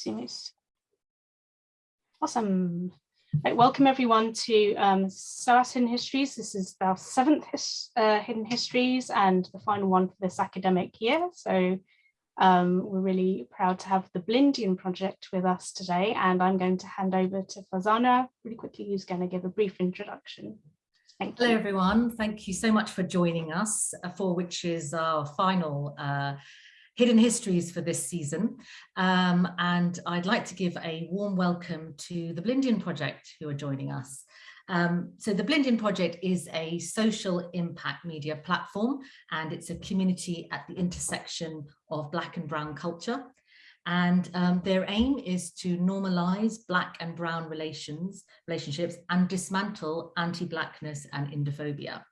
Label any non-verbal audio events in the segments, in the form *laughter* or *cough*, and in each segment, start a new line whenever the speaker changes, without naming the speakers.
Sumus. Awesome. Right, welcome everyone to um, SOAS Hidden Histories. This is our seventh his, uh, Hidden Histories and the final one for this academic year. So um, we're really proud to have the Blindian project with us today. And I'm going to hand over to Farzana really quickly, who's going to give a brief introduction.
Thank Hello, you. everyone. Thank you so much for joining us uh, for which is our final uh, Hidden Histories for this season. Um, and I'd like to give a warm welcome to the Blindian Project who are joining us. Um, so the Blindian Project is a social impact media platform and it's a community at the intersection of Black and Brown culture. And um, their aim is to normalize Black and Brown relations, relationships and dismantle anti-Blackness and Indophobia.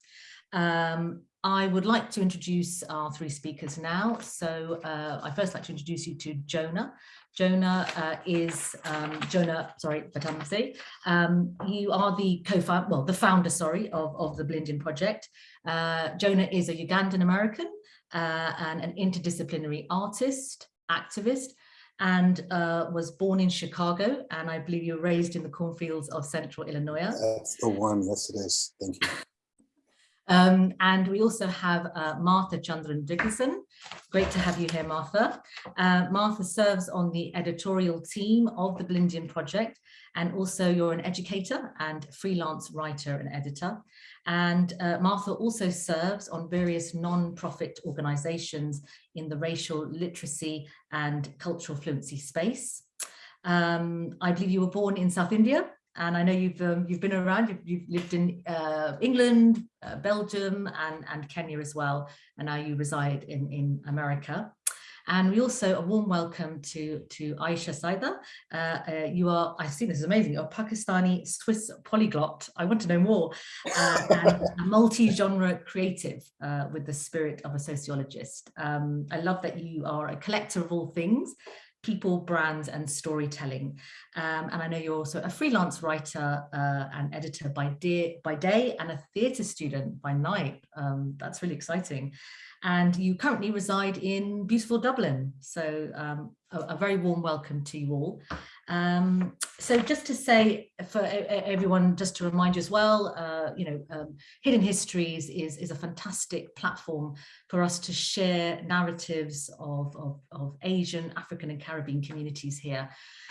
Um, I would like to introduce our three speakers now. So uh, I first like to introduce you to Jonah. Jonah uh, is um, Jonah, sorry, Batambuze. Um, you are the co-founder, well, the founder, sorry, of, of the Blindian Project. Uh, Jonah is a Ugandan American uh, and an interdisciplinary artist, activist, and uh, was born in Chicago. And I believe you were raised in the cornfields of Central Illinois.
That's the one, yes it is, thank you.
Um, and we also have uh, Martha Chandran Dickinson. Great to have you here, Martha. Uh, Martha serves on the editorial team of the Blindian Project, and also you're an educator and freelance writer and editor. And uh, Martha also serves on various non-profit organizations in the racial literacy and cultural fluency space. Um, I believe you were born in South India and I know you've um, you've been around. You've, you've lived in uh, England, uh, Belgium, and and Kenya as well. And now you reside in in America. And we also a warm welcome to to Aisha Saida. Uh, uh you are, I see this is amazing. You're a Pakistani Swiss polyglot. I want to know more. Uh, and a multi-genre creative uh, with the spirit of a sociologist. Um, I love that you are a collector of all things people, brands and storytelling. Um, and I know you're also a freelance writer uh, and editor by day, by day and a theatre student by night. Um, that's really exciting. And you currently reside in beautiful Dublin. So um, a, a, very warm welcome to you all. Um, so just to say for everyone, just to remind you as well, uh, you know, um, Hidden Histories is, is a fantastic platform for us to share narratives of, of, of Asian, African and Caribbean communities here.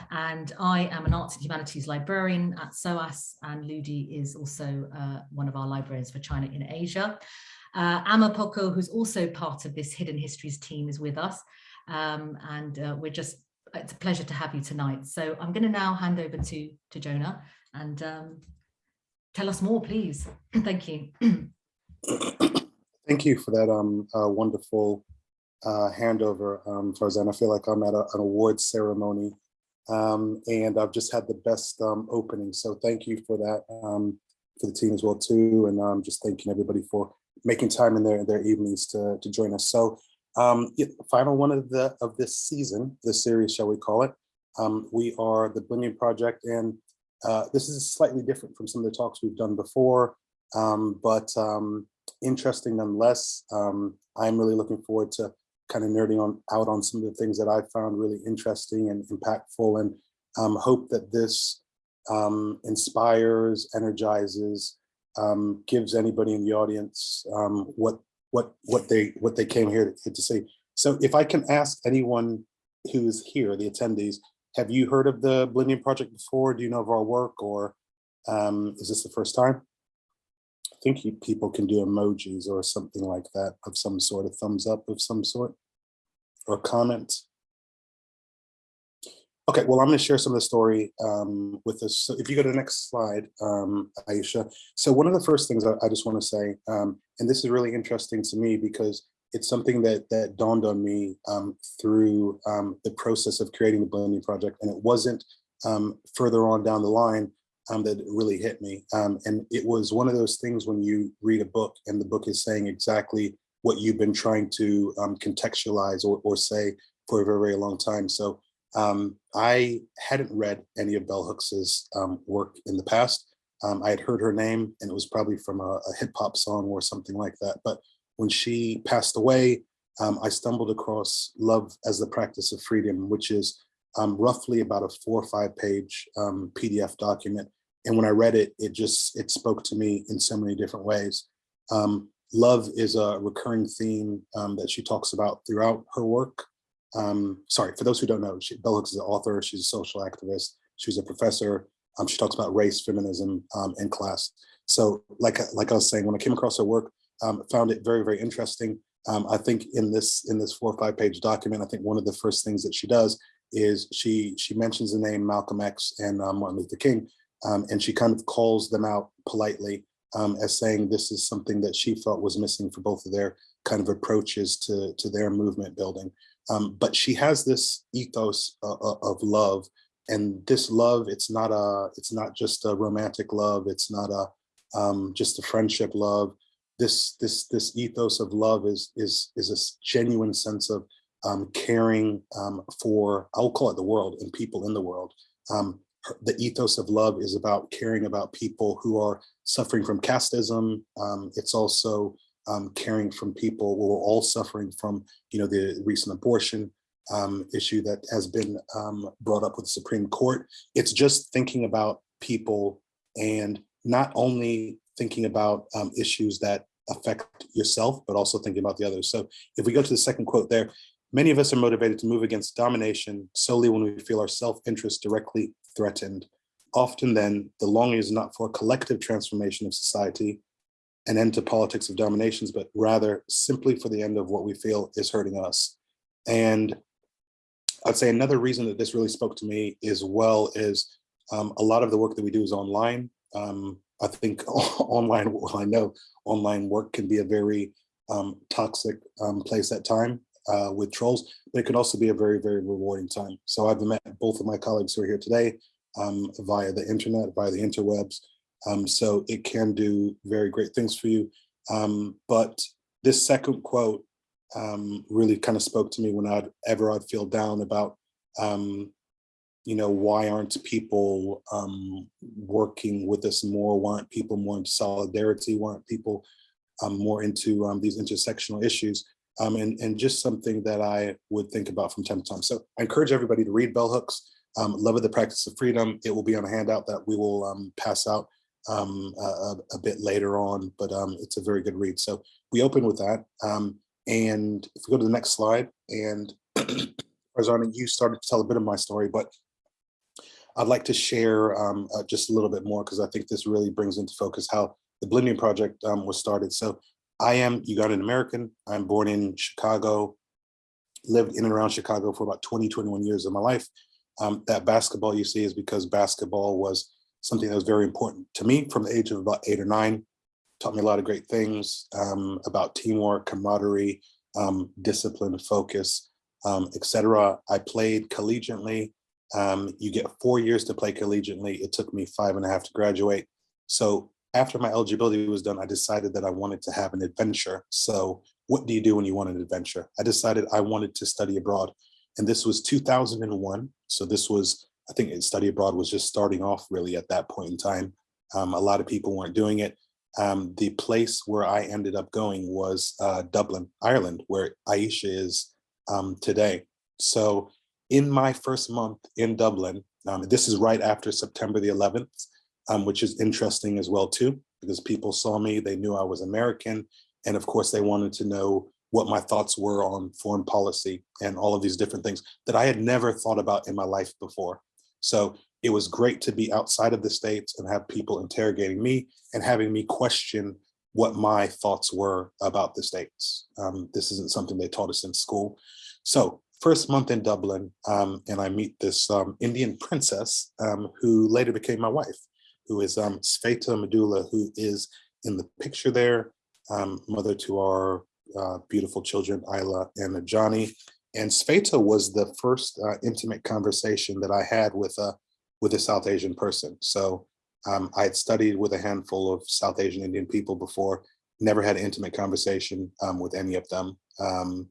And I am an arts and humanities librarian at SOAS and Ludi is also uh, one of our librarians for China in Asia. Uh, Amma Poco, who's also part of this Hidden Histories team is with us. Um, and uh, we're just it's a pleasure to have you tonight. So I'm going to now hand over to, to Jonah and um, tell us more, please. *clears throat* Thank you.
Thank you for that um, uh, wonderful uh, handover, um, Farzan. I feel like I'm at a, an awards ceremony um, and I've just had the best um, opening. So thank you for that, um, for the team as well too. And I'm um, just thanking everybody for making time in their, their evenings to, to join us. So um, final one of the of this season, this series, shall we call it. Um, we are the Blindian Project, and uh, this is slightly different from some of the talks we've done before, um, but um, interesting nonetheless. Um, I'm really looking forward to kind of nerding on out on some of the things that I found really interesting and impactful, and um, hope that this um, inspires, energizes, gives anybody in the audience what what what they what they came here to, to see. So if I can ask anyone who is here, the attendees, have you heard of the Blindian Project before? Do you know of our work or um, is this the first time? I think you, people can do emojis or something like that of some sort, a thumbs up of some sort or comment. Okay, well, I'm going to share some of the story um, with us. So if you go to the next slide, um, Aisha. So one of the first things I, I just want to say, um, and this is really interesting to me because it's something that that dawned on me um, through um, the process of creating the Blindian Project, and it wasn't um, further on down the line that really hit me. and it was one of those things when you read a book and the book is saying exactly what you've been trying to contextualize or, or say for a very, very long time. So um, I hadn't read any of Bell Hooks's um, work in the past. Um, I had heard her name and it was probably from a, a, hip hop song or something like that. But when she passed away, um, I stumbled across Love as the Practice of Freedom, which is um, roughly about a four or five page um, PDF document. And when I read it, it just, it spoke to me in so many different ways. Love is a recurring theme that she talks about throughout her work. Um, sorry, for those who don't know, she, Bell Hooks is an author, she's a social activist, she's a professor. Um, she talks about race, feminism, um, and class. So like, like I was saying, when I came across her work, um, found it very, very interesting. Um, I think in this in this four or five page document, I think one of the first things that she does is she she mentions the name Malcolm X and uh, Martin Luther King, um, and she kind of calls them out politely um, as saying this is something that she felt was missing for both of their kind of approaches to to their movement building. Um, but she has this ethos uh, uh, of love, and this love it's not a it's not just a romantic love. It's not a um, just a friendship love this this this ethos of love is is is a genuine sense of um, caring um, for I'll call it the world and people in the world. Um, the ethos of love is about caring about people who are suffering from casteism. Um, it's also um, caring from people who are all suffering from you know the recent abortion um, issue that has been brought up with the Supreme Court. It's just thinking about people and not only thinking about um, issues that affect yourself, but also thinking about the others. So if we go to the second quote there, many of us are motivated to move against domination solely when we feel our self-interest directly threatened. Often then, the longing is not for a collective transformation of society, an end to politics of dominations, but rather simply for the end of what we feel is hurting us. And I'd say another reason that this really spoke to me as well is um, a lot of the work that we do is online. Um, I think *laughs* online, well, I know online work can be a very um, toxic um, place at time uh, with trolls, but it can also be a very, very rewarding time. So I've met both of my colleagues who are here today um, via the internet, via the interwebs. Um, so it can do very great things for you. Um, but this second quote um, really kind of spoke to me when I'd ever I'd feel down about um, you know, why aren't people um, working with us more? Why aren't people more into solidarity? Why aren't people um, more into these intersectional issues? And, and just something that I would think about from time to time. So I encourage everybody to read Bell Hooks, um, Love of the Practice of Freedom. It will be on a handout that we will um, pass out a, a, bit later on, but it's a very good read. So we open with that. and if we go to the next slide, and *clears throat* Farzana, you started to tell a bit of my story, but I'd like to share um, uh, just a little bit more because I think this really brings into focus how the Blindian Project um, was started. So I am Ugandan American. I'm born in Chicago, lived in and around Chicago for about 20, 21 years of my life. Um, that basketball you see is because basketball was something that was very important to me from the age of about eight or nine. Taught me a lot of great things um, about teamwork, camaraderie, um, discipline, focus, um, etc. I played collegiately um, you get four years to play collegiately. It took me five and a half to graduate. So after my eligibility was done, I decided that I wanted to have an adventure. So what do you do when you want an adventure? I decided I wanted to study abroad. And this was 2001. So this was, I think study abroad was just starting off really at that point in time. Um, a lot of people weren't doing it. Um, the place where I ended up going was uh, Dublin, Ireland, where Aisha is um, today. So in my first month in Dublin, um, this is right after September the 11th, um, which is interesting as well too, because people saw me, they knew I was American, and of course they wanted to know what my thoughts were on foreign policy and all of these different things that I had never thought about in my life before. So it was great to be outside of the States and have people interrogating me and having me question what my thoughts were about the States. Um, this isn't something they taught us in school. So first month in Dublin, um, and I meet this um, Indian princess um, who later became my wife, who is um, Sveta Medula, who is in the picture there, um, mother to our uh, beautiful children, Isla and Johnny. And Sveta was the first uh, intimate conversation that I had with a, with a South Asian person. So um, I had studied with a handful of South Asian Indian people before, never had an intimate conversation um, with any of them. Um,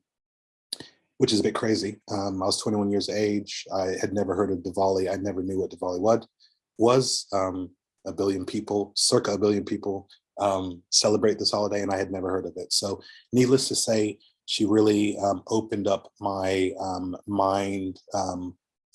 which is a bit crazy. Um, I was 21 years age. I had never heard of Diwali. I never knew what Diwali was. was. Um, a billion people, circa a billion people um, celebrate this holiday and I had never heard of it. So needless to say, she really um, opened up my um, mind um,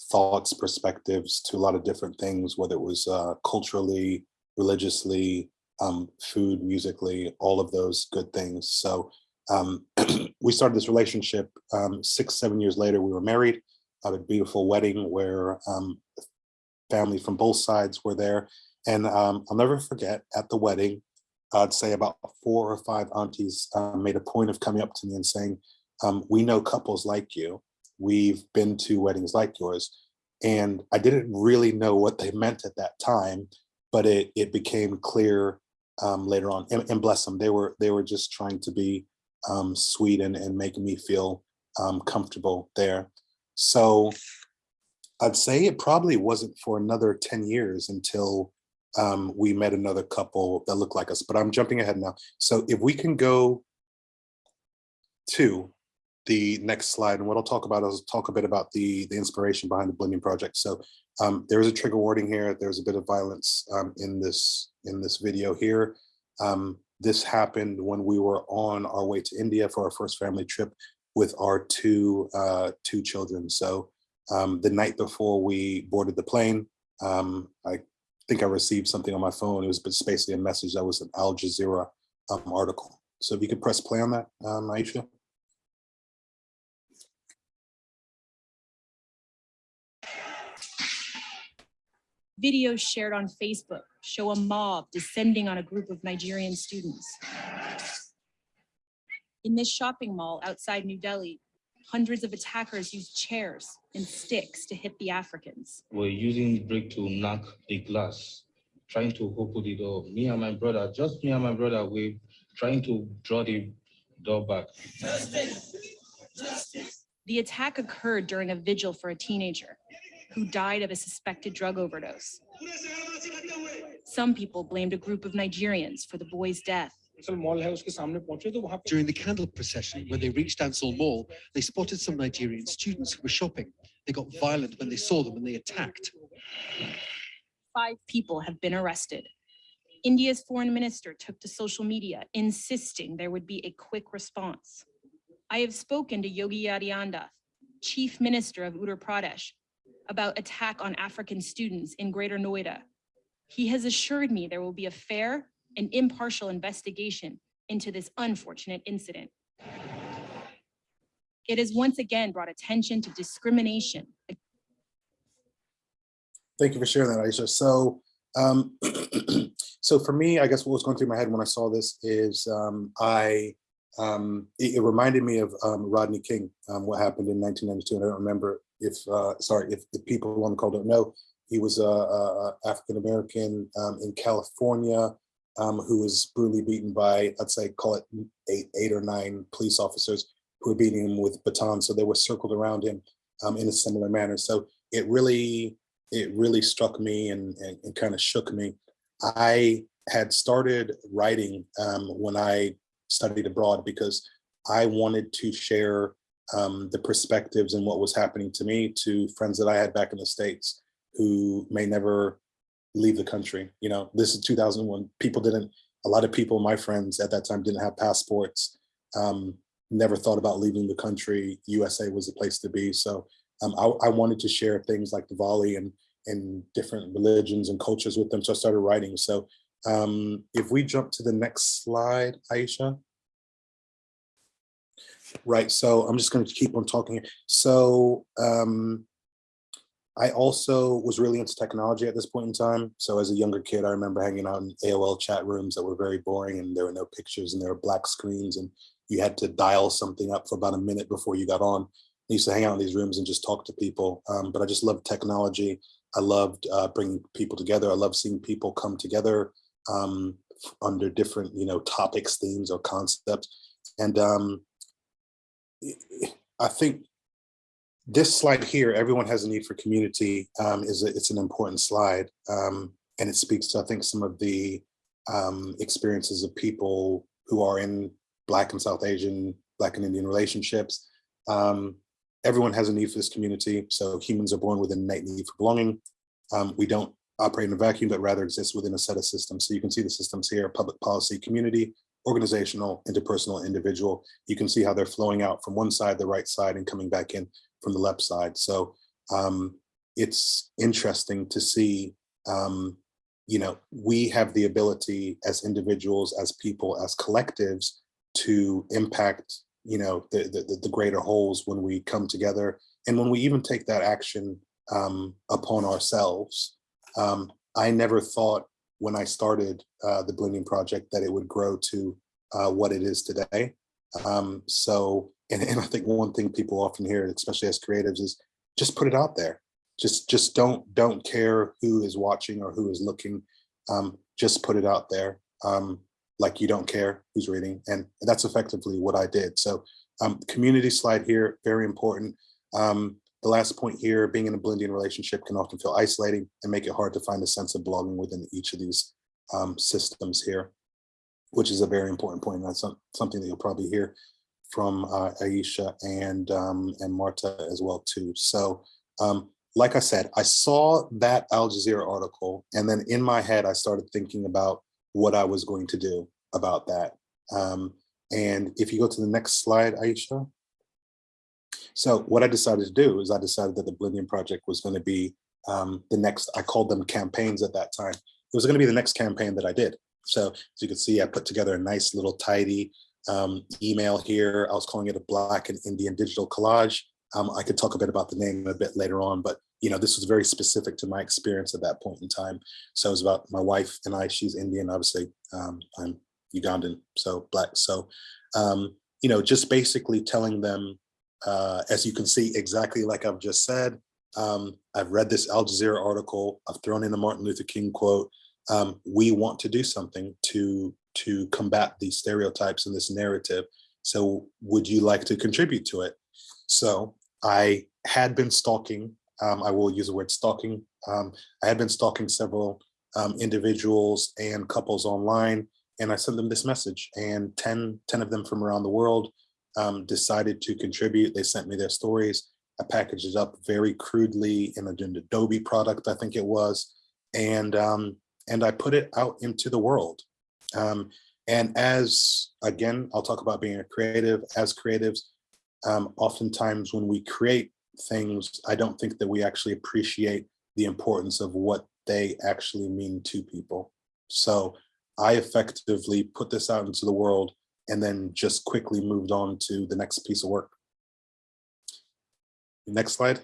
thoughts, perspectives to a lot of different things, whether it was uh, culturally, religiously, um, food, musically, all of those good things. So um, *clears throat* we started this relationship um, six, seven years later, we were married, had a beautiful wedding where family from both sides were there. And I'll never forget at the wedding, I'd say about four or five aunties uh, made a point of coming up to me and saying, um, we know couples like you. We've been to weddings like yours. And I didn't really know what they meant at that time, but it, it became clear um, later on. And, and, bless them, they were they were just trying to be um, sweet and, and making me feel um, comfortable there. So I'd say it probably wasn't for another 10 years until um, we met another couple that looked like us, but I'm jumping ahead now. So if we can go to the next slide, and what I'll talk about is talk a bit about the, the inspiration behind the Blindian Project. So um, there is a trigger warning here. There's a bit of violence um, in this in this video here. Um, this happened when we were on our way to India for our first family trip with our two uh, two children. So um, the night before we boarded the plane, um, I think I received something on my phone. It was basically a message that was an Al Jazeera um, article. So if you could press play on that, um, Aisha.
Videos shared on Facebook show a mob descending on a group of Nigerian students. In this shopping mall outside New Delhi, hundreds of attackers used chairs and sticks to hit the Africans.
We're using brick to knock the glass, trying to open the door. Me and my brother, just me and my brother, we're trying to draw the door back. Justice.
Justice. The attack occurred during a vigil for a teenager who died of a suspected drug overdose. Some people blamed a group of Nigerians for the boy's death.
During the candle procession, when they reached Ansal Mall, they spotted some Nigerian students who were shopping. They got violent when they saw them and they attacked.
Five people have been arrested. India's foreign minister took to social media, insisting there would be a quick response. I have spoken to Yogi Adityanath, chief minister of Uttar Pradesh, about attack on African students in Greater Noida. He has assured me there will be a fair and impartial investigation into this unfortunate incident. It has once again brought attention to discrimination.
Thank you for sharing that, Aisha. So, um, *clears throat* so for me, I guess what was going through my head when I saw this is um, I, um, it, it, reminded me of um, Rodney King, um, what happened in 1992. And I don't remember if, uh, sorry, if, the people on the call don't know, he was a, a African-American um, in California um, who was brutally beaten by, I'd say, call it eight, eight or nine police officers who were beating him with batons. So they were circled around him um, in a similar manner. So it really, it really struck me and, and, and kind of shook me. I had started writing um, when I studied abroad because I wanted to share um, the perspectives and what was happening to me to friends that I had back in the States who may never leave the country. You know, this is 2001. People didn't, a lot of people, my friends at that time didn't have passports, um, never thought about leaving the country. USA was the place to be. So um, I, I, wanted to share things like Diwali and, and different religions and cultures with them. So I started writing. So um, if we jump to the next slide, Aisha. Right, so I'm just going to keep on talking. So um, I also was really into technology at this point in time. So as a younger kid, I remember hanging out in AOL chat rooms that were very boring and there were no pictures and there were black screens and you had to dial something up for about a minute before you got on. I used to hang out in these rooms and just talk to people. Um, but I just loved technology. I loved uh, bringing people together. I love seeing people come together um, under different, you know, topics, themes, or concepts. And um, I think this slide here, everyone has a need for community, um, is a, it's an important slide. Um, and it speaks to, I think, some of the um, experiences of people who are in Black and South Asian, Black and Indian relationships. Um, everyone has a need for this community. So humans are born with an innate need for belonging. Um, we don't operate in a vacuum, but rather exist within a set of systems. So you can see the systems here, public policy, community, organizational, interpersonal, individual. You can see how they're flowing out from one side, the right side, and coming back in from the left side. So um, it's interesting to see, um, you know, we have the ability as individuals, as people, as collectives to impact, you know, the, the, the greater wholes when we come together and when we even take that action um, upon ourselves. Um, I never thought when I started uh, the Blindian Project that it would grow to uh, what it is today. Um, so, and, and I think one thing people often hear, especially as creatives, is just put it out there. Just, just don't, don't care who is watching or who is looking. Um, just put it out there. Um, like you don't care who's reading, and that's effectively what I did. So, um, community slide here, very important. Um, the last point here, being in a Blindian relationship can often feel isolating and make it hard to find a sense of belonging within each of these um, systems here, which is a very important point. That's some, something that you'll probably hear from uh, Aisha and um, and Martha as well too. So, um, like I said, I saw that Al Jazeera article, and then in my head, I started thinking about what I was going to do about that. Um, and if you go to the next slide, Aisha. So what I decided to do is I decided that the Blindian Project was going to be um, the next, I called them campaigns at that time. It was going to be the next campaign that I did. So as you can see, I put together a nice little tidy um, email here. I was calling it a Black and Indian digital collage. Um, I could talk a bit about the name a bit later on, but you know, this was very specific to my experience at that point in time. So it was about my wife and I, she's Indian, obviously, um, I'm Ugandan, so Black. So, um, you know, just basically telling them uh, as you can see, exactly like I've just said, um, I've read this Al Jazeera article, I've thrown in a Martin Luther King quote. Um, we want to do something to, to combat these stereotypes and this narrative. So would you like to contribute to it? So I had been stalking, um, I will use the word stalking. Um, I had been stalking several um, individuals and couples online, and I sent them this message and 10, 10 of them from around the world um, decided to contribute. They sent me their stories. I packaged it up very crudely in an Adobe product, I think it was, and um, and I put it out into the world. Um, and as again, I'll talk about being a creative. As creatives, um, oftentimes when we create things, I don't think that we actually appreciate the importance of what they actually mean to people. So I effectively put this out into the world and then just quickly moved on to the next piece of work. Next slide.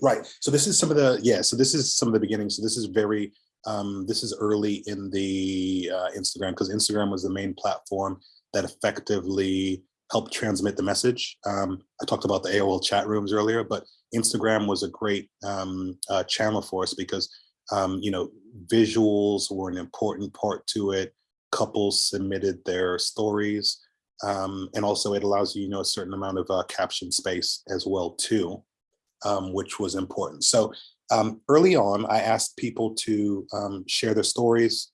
Right, so this is some of the, yeah, so this is some of the beginning. So this is very, um, this is early in the uh, Instagram because Instagram was the main platform that effectively helped transmit the message. Um, I talked about the AOL chat rooms earlier, but Instagram was a great um, uh, channel for us because, um, you know, visuals were an important part to it couples submitted their stories. Um, and also it allows you, you know, a certain amount of uh, caption space as well too, um, which was important. So um, early on, I asked people to um, share their stories.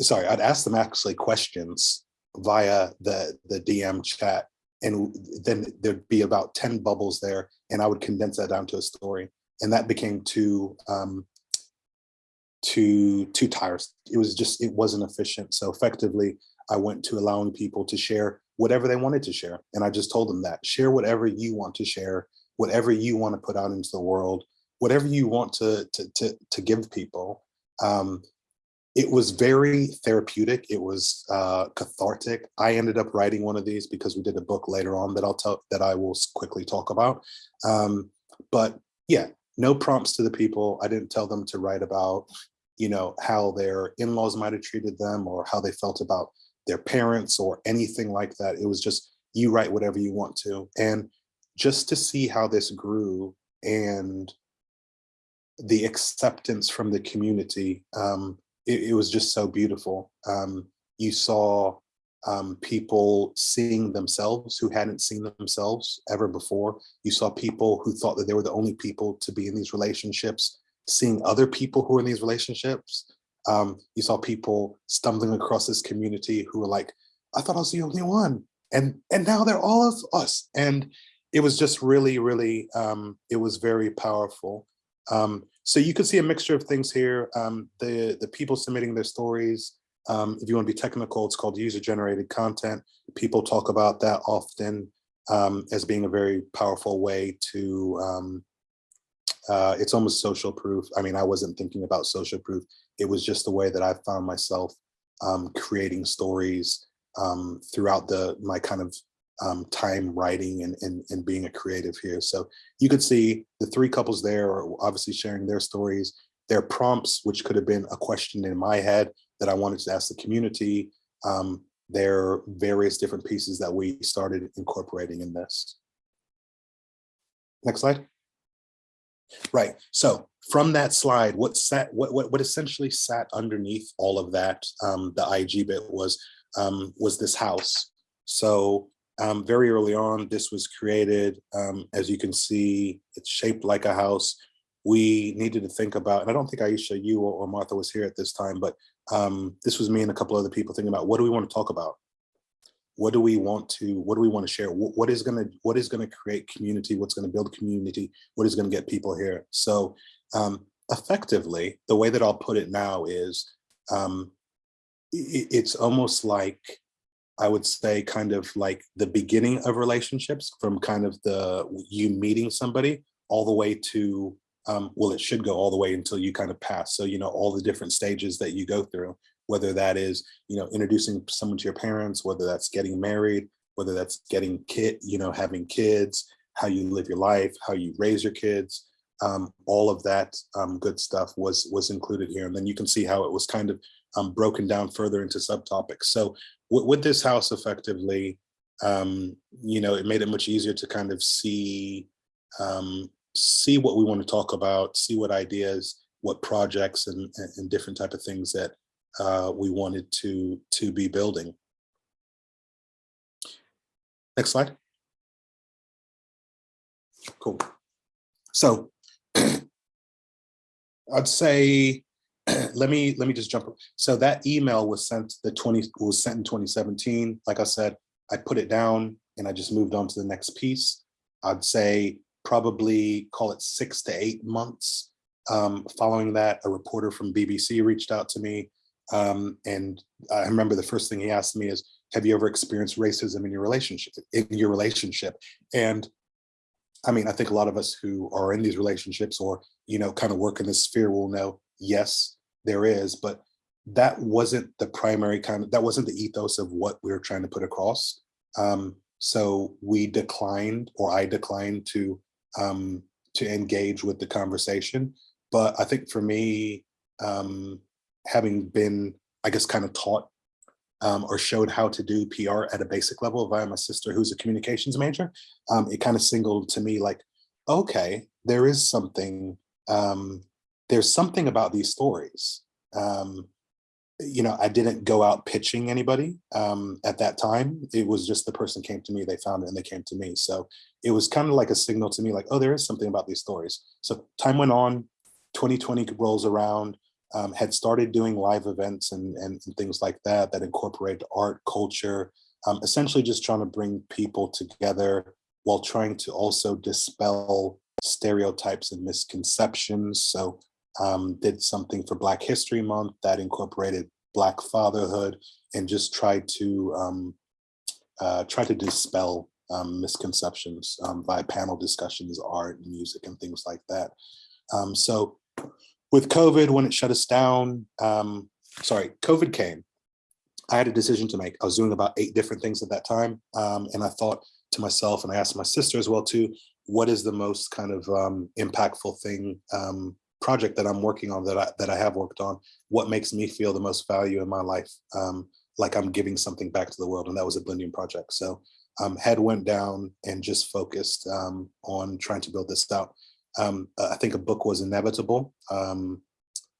Sorry, I'd ask them actually questions via the, the DM chat and then there'd be about 10 bubbles there and I would condense that down to a story. And that became too um, too too tiresome. It was just it wasn't efficient. So effectively, I went to allowing people to share whatever they wanted to share, and I just told them that share whatever you want to share, whatever you want to put out into the world, whatever you want to to to, to give people. Um, it was very therapeutic. It was uh, cathartic. I ended up writing one of these because we did a book later on that I'll tell that I will quickly talk about. Um, but yeah, no prompts to the people. I didn't tell them to write about, you know, how their in-laws might have treated them or how they felt about their parents or anything like that. It was just, you write whatever you want to. And just to see how this grew and the acceptance from the community, um, it, it, was just so beautiful. Um, you saw um, people seeing themselves who hadn't seen themselves ever before. You saw people who thought that they were the only people to be in these relationships, seeing other people who are in these relationships. Um, you saw people stumbling across this community who were like, I thought I was the only one. And, and now they're all of us. And it was just really, really, um, it was very powerful. Um, so you could see a mixture of things here. Um, the, the people submitting their stories, um, if you want to be technical, it's called user-generated content. People talk about that often um, as being a very powerful way to um, uh, it's almost social proof. I mean, I wasn't thinking about social proof. It was just the way that I found myself um, creating stories um, throughout the my kind of um, time writing and, and, and being a creative here. So you could see the three couples there are obviously sharing their stories, their prompts, which could have been a question in my head that I wanted to ask the community. Um, there are various different pieces that we started incorporating in this. Next slide. Right. So from that slide, what sat what what, what essentially sat underneath all of that, um, the IG bit was um, was this house. So um, very early on, this was created. Um, as you can see, it's shaped like a house. We needed to think about, and I don't think Aisha, you or, or Martha was here at this time, but um, this was me and a couple other people thinking about what do we want to talk about? What do we want to, what do we want to share? What, what is gonna, what is gonna create community? What's gonna build community? What is gonna get people here? So um, effectively, the way that I'll put it now is, um, it, it's almost like I would say kind of like the beginning of relationships from kind of the you meeting somebody all the way to um, well, it should go all the way until you kind of pass. So, you know, all the different stages that you go through, whether that is, you know, introducing someone to your parents, whether that's getting married, whether that's getting kid, you know, having kids, how you live your life, how you raise your kids, um, all of that um, good stuff was was included here. And then you can see how it was kind of um, broken down further into subtopics. So with this house effectively, um, you know, it made it much easier to kind of see um, see what we want to talk about, see what ideas, what projects and, and different type of things that uh, we wanted to to be building. Next slide. Cool. So *clears throat* I'd say *clears throat* let me let me just jump. So that email was sent the 20 was sent in 2017. Like I said, I put it down and I just moved on to the next piece. I'd say probably call it six to eight months. Um, following that, a reporter from BBC reached out to me. Um, and I remember the first thing he asked me is, have you ever experienced racism in your relationship in your relationship? And I mean, I think a lot of us who are in these relationships or, you know, kind of work in this sphere will know, yes, there is, but that wasn't the primary kind of, that wasn't the ethos of what we were trying to put across. Um, so we declined, or I declined to um, to engage with the conversation. But I think for me, um, having been, I guess, kind of taught um, or showed how to do PR at a basic level via my sister, who's a communications major, um, it kind of singled to me like, okay, there is something, um, there's something about these stories. Um, you know, I didn't go out pitching anybody um, at that time. It was just the person came to me, they found it and they came to me. So it was kind of like a signal to me like, oh, there is something about these stories. So time went on, 2020 rolls around, um, had started doing live events and, and, and, things like that, that incorporated art, culture, um, essentially just trying to bring people together while trying to also dispel stereotypes and misconceptions. So um, did something for Black History Month that incorporated Black fatherhood and just tried to um, uh, try to dispel um, misconceptions um, by panel discussions, art, music, and things like that. Um, so with COVID, when it shut us down, um, sorry, COVID came, I had a decision to make. I was doing about eight different things at that time. Um, and I thought to myself, and I asked my sister as well too, what is the most kind of um, impactful thing, um, project that I'm working on that I, that I have worked on? What makes me feel the most value in my life? Um, like I'm giving something back to the world. And that was a Blindian project. So um, head went down and just focused um, on trying to build this out. Um, I think a book was inevitable um,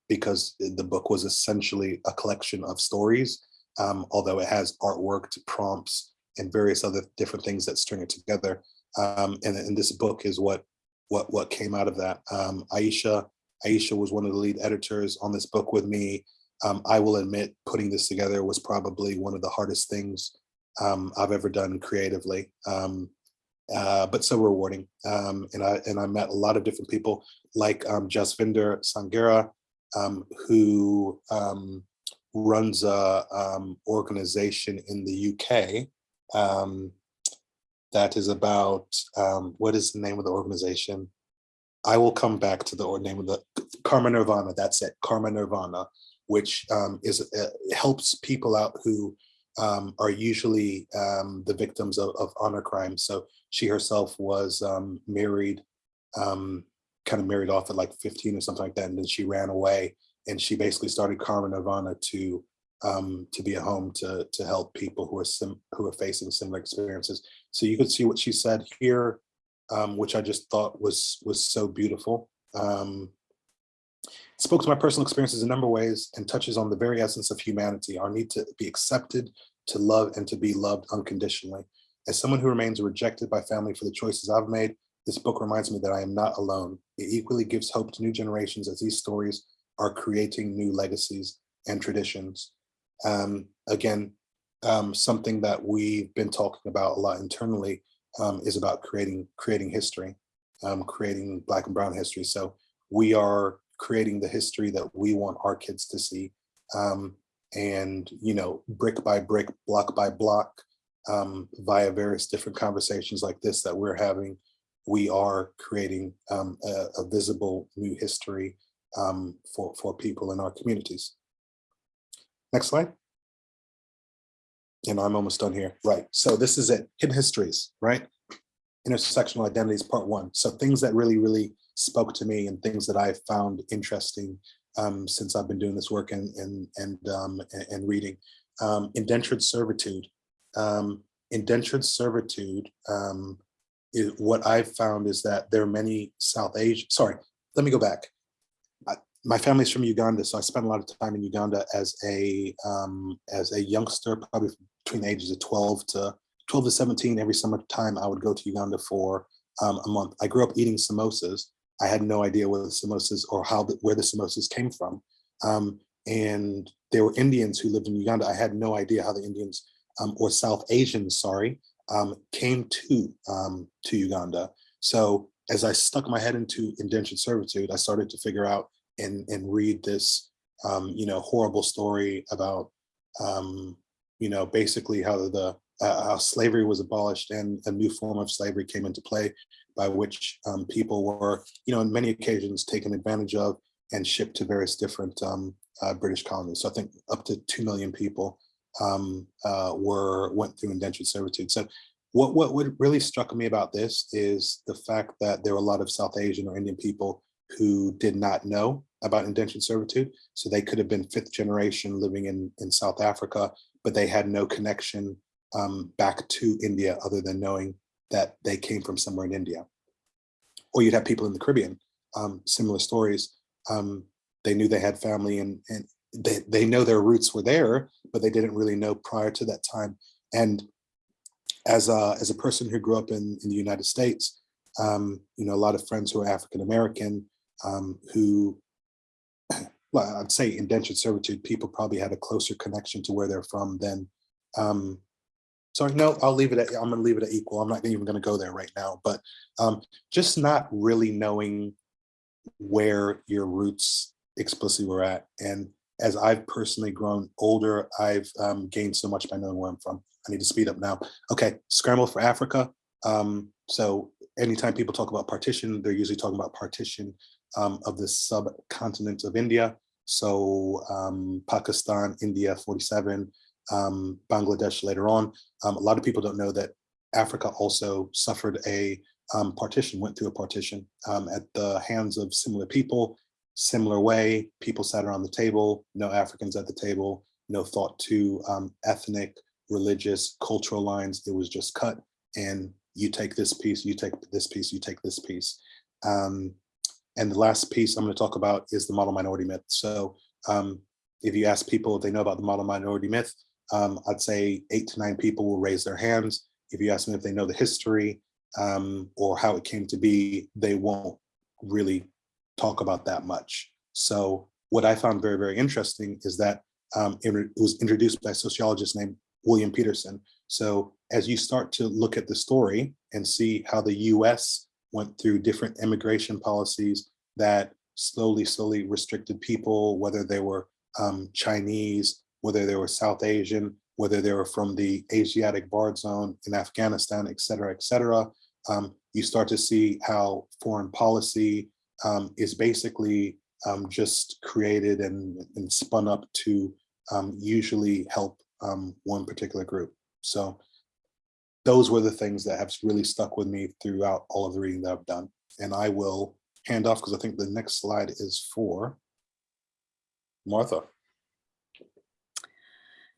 because the book was essentially a collection of stories, um, although it has artwork, prompts, and various other different things that string it together. And, and, this book is what what what came out of that. Um, Aisha Aisha was one of the lead editors on this book with me. Um, I will admit, putting this together was probably one of the hardest things I've ever done creatively. Um, uh, but so rewarding. Um, and I and I met a lot of different people like um, Jasvinder Sanghera, um, who um, runs a um, organization in the UK um, that is about what is the name of the organization? I will come back to the name of the Karma Nirvana. That's it, Karma Nirvana, which um, is uh, helps people out who um, are usually um, the victims of, of, honor crimes. So she herself was um, married, um, kind of married off at like 15 or something like that, and then she ran away. And she basically started Karma Nirvana to um, to be a home to to help people who are sim who are facing similar experiences. So you can see what she said here, um, which I just thought was was so beautiful. Um, it spoke to my personal experiences in a number of ways and touches on the very essence of humanity, our need to be accepted, to love, and to be loved unconditionally. As someone who remains rejected by family for the choices I've made, this book reminds me that I am not alone. It equally gives hope to new generations as these stories are creating new legacies and traditions. Um, again, um, something that we've been talking about a lot internally um, is about creating creating history, um, creating Black and Brown history. So we are creating the history that we want our kids to see. Um, and, you know, brick by brick, block by block, um, via various different conversations like this that we're having, we are creating um, a, a, visible new history um, for, for people in our communities. Next slide. And I'm almost done here. Right. So this is it. Hidden histories, right? Intersectional identities, part one. So things that really, really spoke to me and things that I found interesting um, since I've been doing this work and and and um, and, reading. Um, indentured servitude. Um, indentured servitude. Um, is, what I've found is that there are many South Asian. Sorry, let me go back. I, my family's from Uganda, so I spent a lot of time in Uganda as a um, as a youngster, probably between the ages of 12 to 12 to 17. Every summertime, I would go to Uganda for a month. I grew up eating samosas I had no idea what the samosas or how the, where the samosas came from. Um, and there were Indians who lived in Uganda. I had no idea how the Indians um, or South Asians, sorry, um, came to um, to Uganda. So as I stuck my head into indentured servitude, I started to figure out and and read this, um, you know, horrible story about, um, you know, basically how the uh, how slavery was abolished and a new form of slavery came into play by which um, people were, you know, on many occasions taken advantage of and shipped to various different um, uh, British colonies. So I think up to 2 million people um, uh, were went through indentured servitude. So what, what, what really struck me about this is the fact that there were a lot of South Asian or Indian people who did not know about indentured servitude. So they could have been fifth generation living in, in South Africa, but they had no connection um, back to India other than knowing that they came from somewhere in India. Or you'd have people in the Caribbean, um, similar stories. Um, they knew they had family and, and they, they know their roots were there, but they didn't really know prior to that time. And as a, as a person who grew up in, in the United States, um, you know, a lot of friends who are African-American um, who, well, I'd say indentured servitude, people probably had a closer connection to where they're from than um, so no, I'll leave it at, I'm gonna leave it at equal. I'm not even gonna go there right now, but um, just not really knowing where your roots explicitly were at. And as I've personally grown older, I've um, gained so much by knowing where I'm from. I need to speed up now. Okay, scramble for Africa. Um, so anytime people talk about partition, they're usually talking about partition um, of the subcontinent of India. So um, Pakistan, India, 47, um, Bangladesh later on. Um, a lot of people don't know that Africa also suffered a um, partition, went through a partition um, at the hands of similar people, similar way, people sat around the table, no Africans at the table, no thought to ethnic, religious, cultural lines, it was just cut and you take this piece, you take this piece, you take this piece. Um, and the last piece I'm gonna talk about is the model minority myth. So if you ask people if they know about the model minority myth, um, I'd say eight to nine people will raise their hands. If you ask them if they know the history um, or how it came to be, they won't really talk about that much. So what I found very, very interesting is that um, it was introduced by a sociologist named William Petersen. So as you start to look at the story and see how the US went through different immigration policies that slowly, slowly restricted people, whether they were um, Chinese, whether they were South Asian, whether they were from the Asiatic Barred Zone in Afghanistan, et cetera, et cetera. Um, you start to see how foreign policy um, is basically um, just created and, and spun up to um, usually help um, one particular group. So those were the things that have really stuck with me throughout all of the reading that I've done. And I will hand off because I think the next slide is for Martha.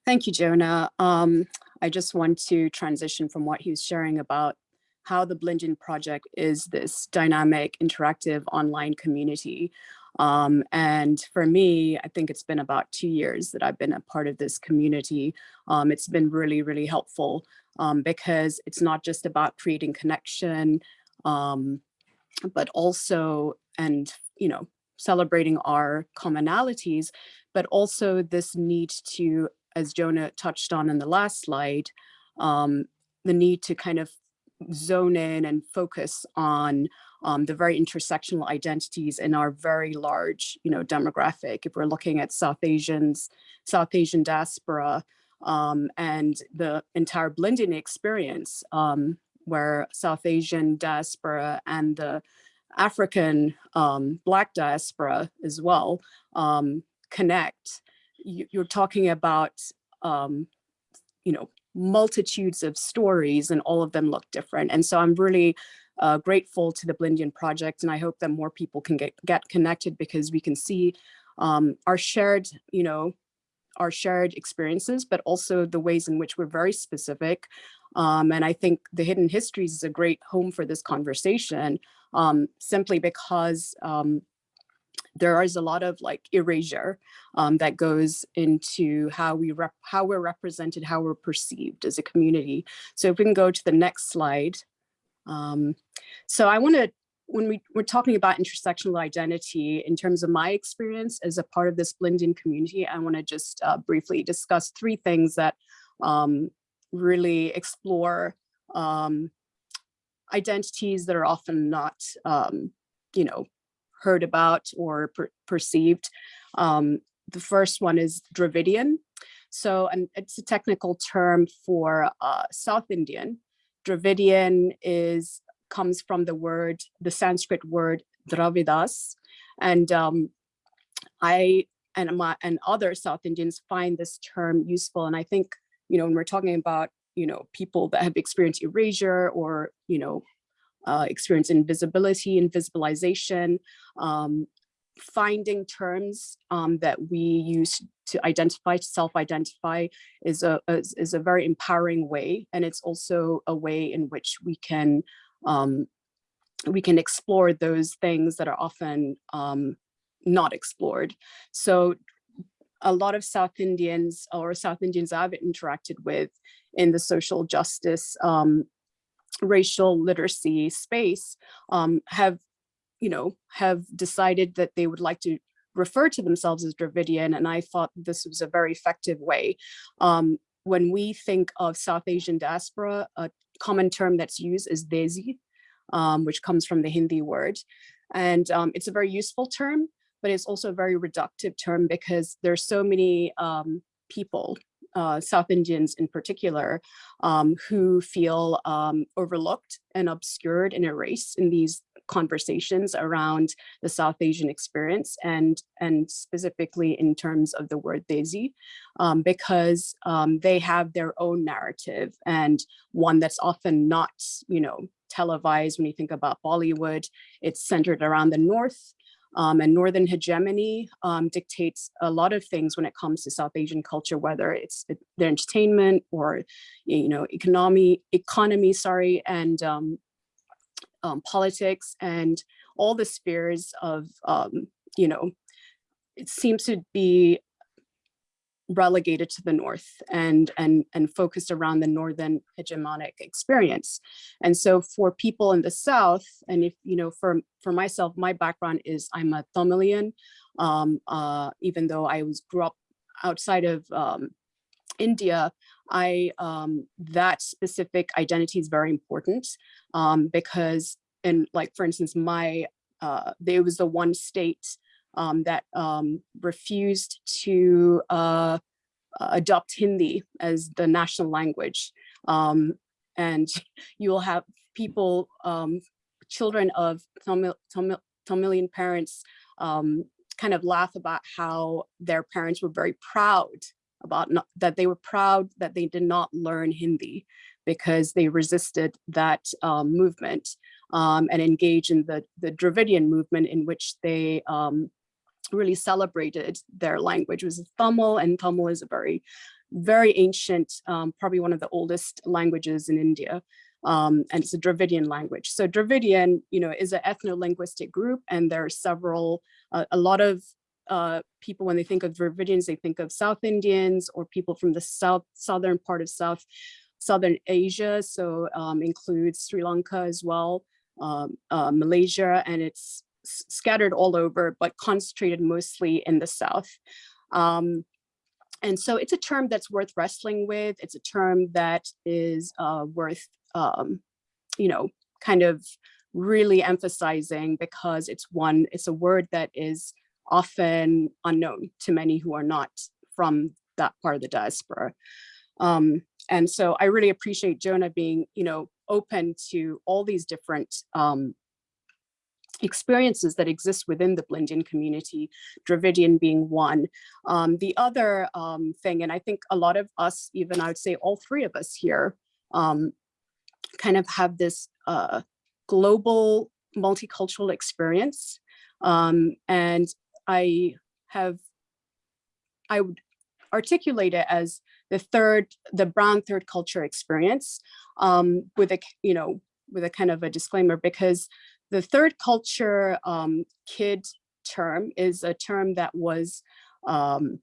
Thank you, Jonah. Um, I just want to transition from what he was sharing about how the Blindian project is this dynamic, interactive online community. Um, and for me, I think it's been about two years that I've been a part of this community. Um, it's been really, really helpful um, because it's not just about creating connection, um, but also, and, you know, celebrating our commonalities, but also this need to, as Jonah touched on in the last slide, um, the need to kind of zone in and focus on um, the very intersectional identities in our very large, you know, demographic. If we're looking at South Asians, South Asian diaspora, um, and the entire Blindian experience, um, where South Asian diaspora and the African um, Black diaspora as well um, connect, you, are talking about, um, you know, multitudes of stories and all of them look different. And so I'm really uh, grateful to the Blindian project and I hope that more people can get, get connected because we can see um, our shared, you know, our shared experiences, but also the ways in which we're very specific. Um, and I think the Hidden Histories is a great home for this conversation um, simply because um, there is a lot of like erasure um, that goes into how we rep how we're represented, how we're perceived as a community. So if we can go to the next slide. Um, so I want to, when we, we're talking about intersectional identity, in terms of my experience as a part of this Blindian community, I want to just uh, briefly discuss three things that um, really explore um, identities that are often not, um, you know, heard about or per perceived. Um, the first one is Dravidian. So and it's a technical term for uh, South Indian. Dravidian is comes from the word, the Sanskrit word Dravidas. And um, I and my and other South Indians find this term useful. And I think, you know, when we're talking about, you know, people that have experienced erasure or, you know, uh, experience invisibility, invisibilization, um, finding terms um, that we use to identify, to self-identify is a, is, is, a very empowering way. And it's also a way in which we can um, we can explore those things that are often um, not explored. So a lot of South Indians or South Indians I've interacted with in the social justice um, racial literacy space um, have, you know, have decided that they would like to refer to themselves as Dravidian, and I thought this was a very effective way. Um, when we think of South Asian diaspora, a common term that's used is Desi, um, which comes from the Hindi word. And um, it's a very useful term, but it's also a very reductive term because there's so many um, people uh, South Indians in particular, um, who feel um, overlooked and obscured and erased in these conversations around the South Asian experience and, and specifically in terms of the word Desi, um, because um, they have their own narrative and one that's often not, you know, televised when you think about Bollywood, it's centered around the North um, and Northern hegemony um, dictates a lot of things when it comes to South Asian culture, whether it's their entertainment or, you know, economy, economy, sorry, and um, um politics and all the spheres of, um, you know, it seems to be relegated to the north and and and focused around the northern hegemonic experience. And so for people in the south and if you know for for myself my background is i'm a Tamilian um uh even though i was grew up outside of um india i um that specific identity is very important um because and like for instance my uh there was the one state um, that um, refused to uh, adopt Hindi as the national language. Um, and *laughs* you will have people, um, children of Tamil, Tamil, Tamilian parents kind of laugh about how their parents were very proud about not, that they were proud that they did not learn Hindi because they resisted that um, movement um, and engaged in the, the Dravidian movement in which they um, really celebrated their language. It was Tamil and Tamil is a very, very ancient, um, probably one of the oldest languages in India. Um, and it's a Dravidian language. So Dravidian, you know, is an ethno-linguistic group and there are several, uh, a lot of uh, people, when they think of Dravidians, they think of South Indians or people from the south southern part of South Southern Asia. So um, includes Sri Lanka as well, um, uh, Malaysia, and it's scattered all over, but concentrated mostly in the South. Um, and so it's a term that's worth wrestling with. It's a term that is uh, worth, um, you know, kind of really emphasizing because it's one, it's a word that is often unknown to many who are not from that part of the diaspora. Um, and so I really appreciate Jonah being, you know, open to all these different um, experiences that exist within the Blindian community, Dravidian being one. Um, the other um, thing, and I think a lot of us, even I would say all three of us here, um, kind of have this uh, global multicultural experience. Um, and I have, I would articulate it as the third, the brown third culture experience um, with a, you know, with a kind of a disclaimer because the third culture um, kid term is a term that was um,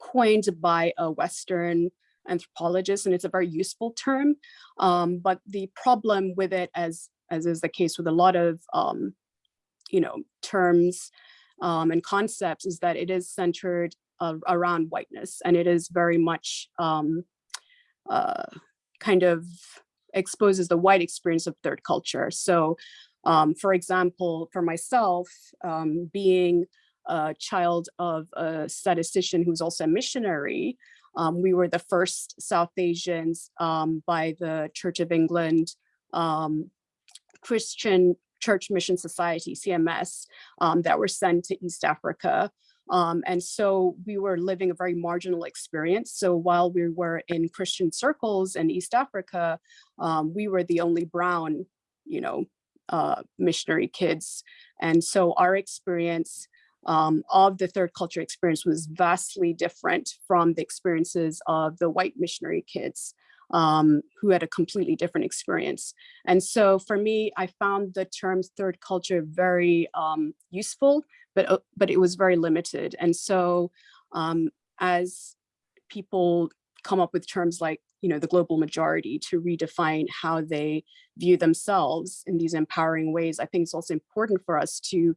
coined by a Western anthropologist, and it's a very useful term. Um, but the problem with it, as as is the case with a lot of um, you know terms um, and concepts, is that it is centered uh, around whiteness, and it is very much um, uh, kind of exposes the white experience of third culture. So um, for example, for myself, um, being a child of a statistician who's also a missionary, um, we were the first South Asians um, by the Church of England um, Christian Church Mission Society, CMS, um, that were sent to East Africa. and so we were living a very marginal experience. So while we were in Christian circles in East Africa, we were the only brown, you know, uh, missionary kids. And so our experience um, of the third culture experience was vastly different from the experiences of the white missionary kids um, who had a completely different experience. And so for me, I found the term third culture very um, useful, but, uh, but it was very limited. And so um, as people come up with terms like you know, the global majority to redefine how they view themselves in these empowering ways. I think it's also important for us to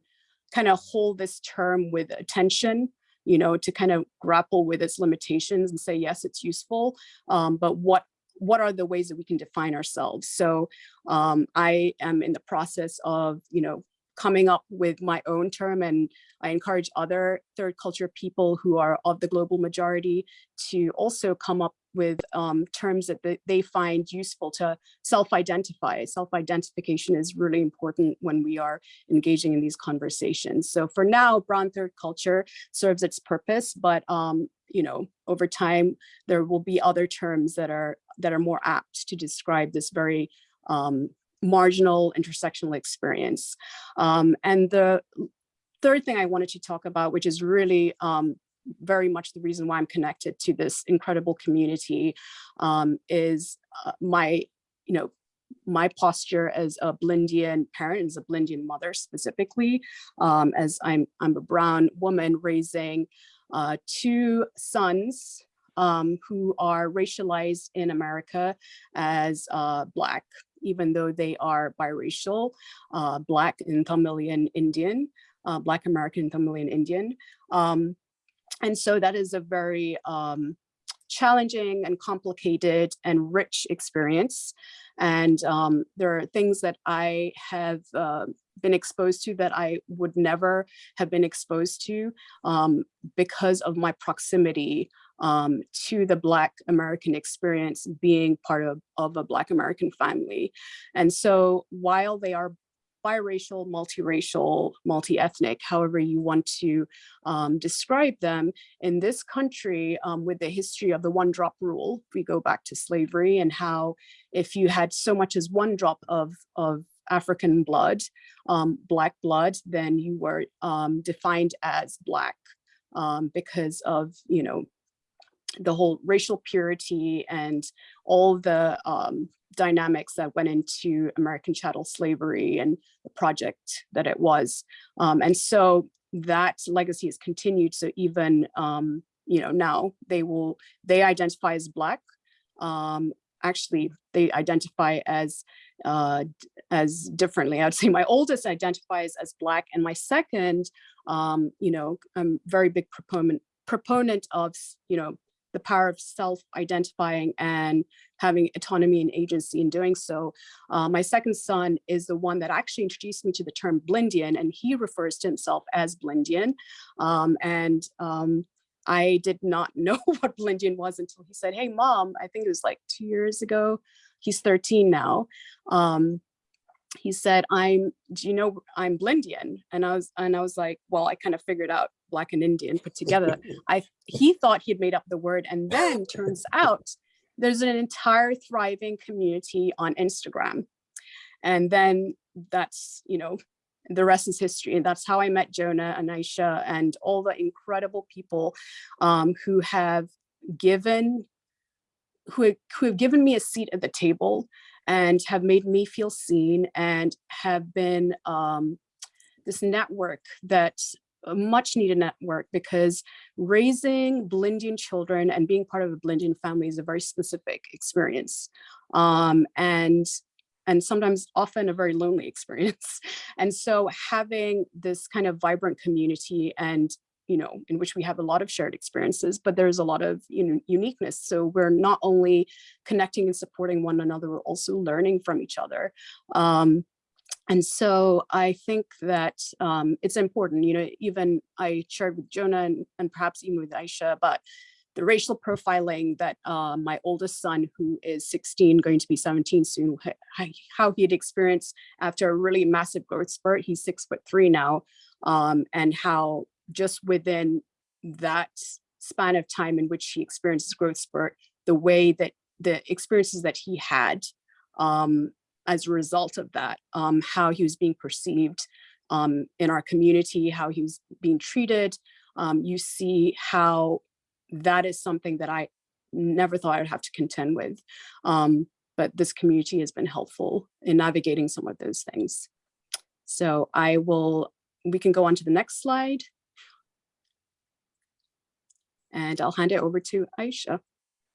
kind of hold this term with attention, you know, to kind of grapple with its limitations and say, yes, it's useful, um, but what what are the ways that we can define ourselves? So um, I am in the process of, you know, coming up with my own term and I encourage other third culture people who are of the global majority to also come up with um, terms that they find useful to self-identify. Self-identification is really important when we are engaging in these conversations. So for now, brown third culture serves its purpose, but um, you know, over time, there will be other terms that are that are more apt to describe this very um, marginal intersectional experience. Um, and the third thing I wanted to talk about, which is really um, very much the reason why I'm connected to this incredible community, um, is uh, my, you know, my posture as a Blindian parent, as a Blindian mother specifically, um, as I'm, I'm a brown woman raising uh, two sons um, who are racialized in America as uh, Black, even though they are biracial, uh, Black and Tamilian Indian, uh, Black American Tamilian Indian. Um, and so that is a very um, challenging and complicated and rich experience. And um, there are things that I have uh, been exposed to that I would never have been exposed to um, because of my proximity um, to the Black American experience being part of, of a Black American family. And so while they are biracial, multiracial, multi-ethnic, however you want to um, describe them, in this country um, with the history of the one drop rule, we go back to slavery and how if you had so much as one drop of, of African blood, um, black blood, then you were um, defined as black um, because of, you know, the whole racial purity and all the um, dynamics that went into American chattel slavery and the project that it was. Um, and so that legacy has continued. So even, um, you know, now they will, they identify as Black. Um, actually, they identify as uh, as differently. I'd say my oldest identifies as Black and my second, um, you know, I'm very big proponent proponent of, you know, the power of self-identifying and having autonomy and agency in doing so. Uh, my second son is the one that actually introduced me to the term Blindian, and he refers to himself as Blindian. Um, and um, I did not *laughs* know what Blindian was until he said, hey, mom, I think it was like two years ago. He's 13 now. Um, he said, I'm, do you know, I'm Blindian. And I was, and I was like, well, I kind of figured out black and Indian put together. *laughs* I, he thought he'd made up the word. And then turns out there's an entire thriving community on Instagram. And then that's, you know, the rest is history. And that's how I met Jonah and Aisha and all the incredible people um, who have given, who, who have given me a seat at the table and have made me feel seen and have been um, this network that a much needed network because raising Blindian children and being part of a Blindian family is a very specific experience. Um, and and sometimes often a very lonely *laughs* experience. And so having this kind of vibrant community and you know, in which we have a lot of shared experiences, but there's a lot of you know, uniqueness. So we're not only connecting and supporting one another, we're also learning from each other. Um, and so I think that um, it's important, you know, even I shared with Jonah and, and perhaps even with Aisha about the racial profiling that uh, my oldest son, who is 16, going to be 17 soon, how he'd experienced after a really massive growth spurt. He's six foot three now, um, and how just within that span of time in which he experiences growth spurt, the way that the experiences that he had um, as a result of that, um, how he was being perceived um, in our community, how he was being treated. Um, you see how that is something that I never thought I'd have to contend with. Um, but this community has been helpful in navigating some of those things. So I will, we can go on to the next slide. And I'll hand it over to Aisha.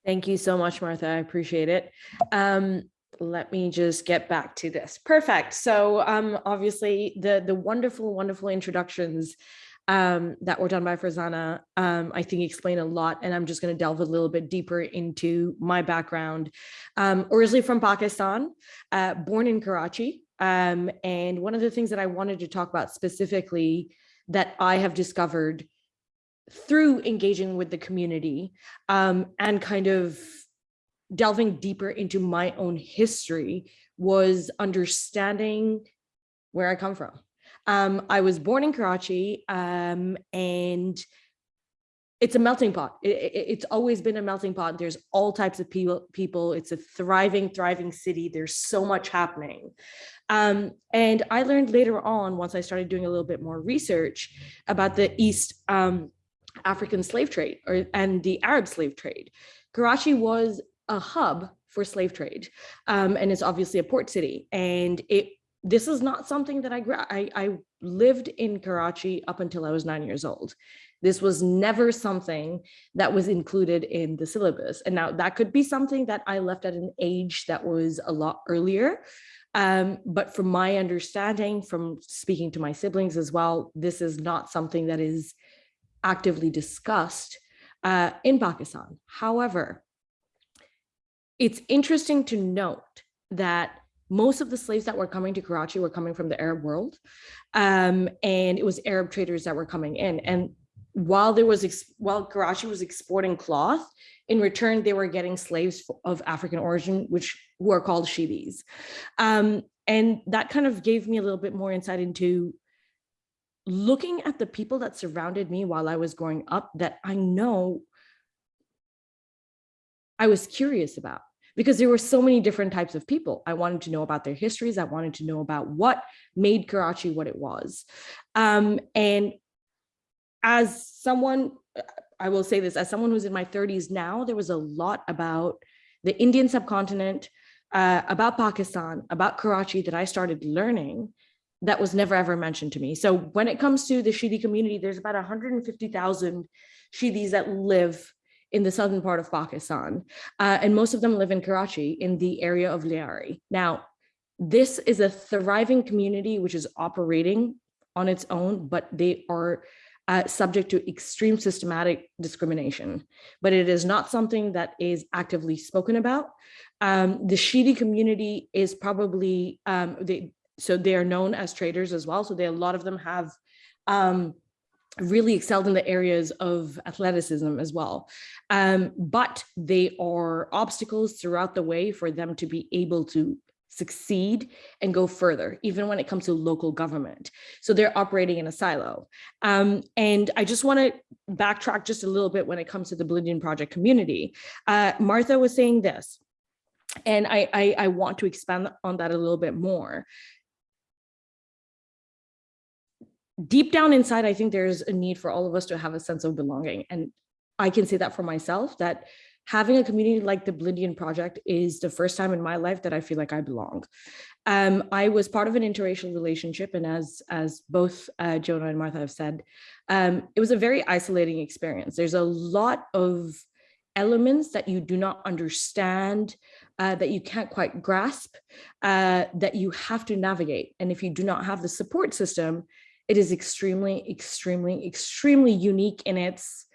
Thank you so much, Martha. I appreciate it. Um, let me just get back to this. Perfect. So um, obviously the, the wonderful, wonderful introductions um, that were done by Farzana, um, I think explain a lot. And I'm just going to delve a little bit deeper into my background. Um, originally from Pakistan, uh, born in Karachi. Um, and one of the things that I wanted to talk about specifically that I have discovered through engaging with the community um, and kind of delving deeper into my own history was understanding where I come from. Um, I was born in Karachi um, and it's a melting pot. It, it, it's always been a melting pot. There's all types of people. People. It's a thriving, thriving city. There's so much happening. Um, and I learned later on, once I started doing a little bit more research about the East um, African slave trade or, and the Arab slave trade. Karachi was a hub for slave trade. Um, and it's obviously a port city. And it this is not something that I, I, I lived in Karachi up until I was nine years old. This was never something that was included in the syllabus. And now that could be something that I left at an age that was a lot earlier. Um, but from my understanding, from speaking to my siblings as well, this is not something that is actively discussed uh, in Pakistan. However, it's interesting to note that most of the slaves that were coming to Karachi were coming from the Arab world. Um, and it was Arab traders that were coming in. And while there was, while Karachi was exporting cloth, in return, they were getting slaves of African origin, which who are called Shidis. Um, and that kind of gave me a little bit more insight into looking at the people that surrounded me while I was growing up that I know I was curious about because there were so many different types of people. I wanted to know about their histories. I wanted to know about what made Karachi what it was. Um, and as someone, I will say this, as someone who's in my 30s now, there was a lot about the Indian subcontinent, uh, about Pakistan, about Karachi that I started learning that was never ever mentioned to me. So when it comes to the Shidi community, there's about 150,000 Shidis that live in the southern part of Pakistan. Uh, and most of them live in Karachi in the area of Lyari. Now, this is a thriving community which is operating on its own, but they are uh, subject to extreme systematic discrimination. But it is not something that is actively spoken about. Um, the Shidi community is probably, um, they, so they are known as traders as well. So they, a lot of them have um, really excelled in the areas of athleticism as well. Um, but they are obstacles throughout the way for them to be able to succeed and go further, even when it comes to local government. So they're operating in a silo. Um, and I just want to backtrack just a little bit when it comes to the Blindian Project community. Uh, Martha was saying this, and I, I, I want to expand on that a little bit more. Deep down inside, I think there's a need for all of us to have a sense of belonging. And I can say that for myself, that having a community like the Blindian Project is the first time in my life that I feel like I belong. Um, I was part of an interracial relationship, and as as both uh, Jonah and Martha have said, um, it was a very isolating experience. There's a lot of elements that you do not understand, uh, that you can't quite grasp, uh, that you have to navigate. And if you do not have the support system, it is extremely, extremely, extremely unique in its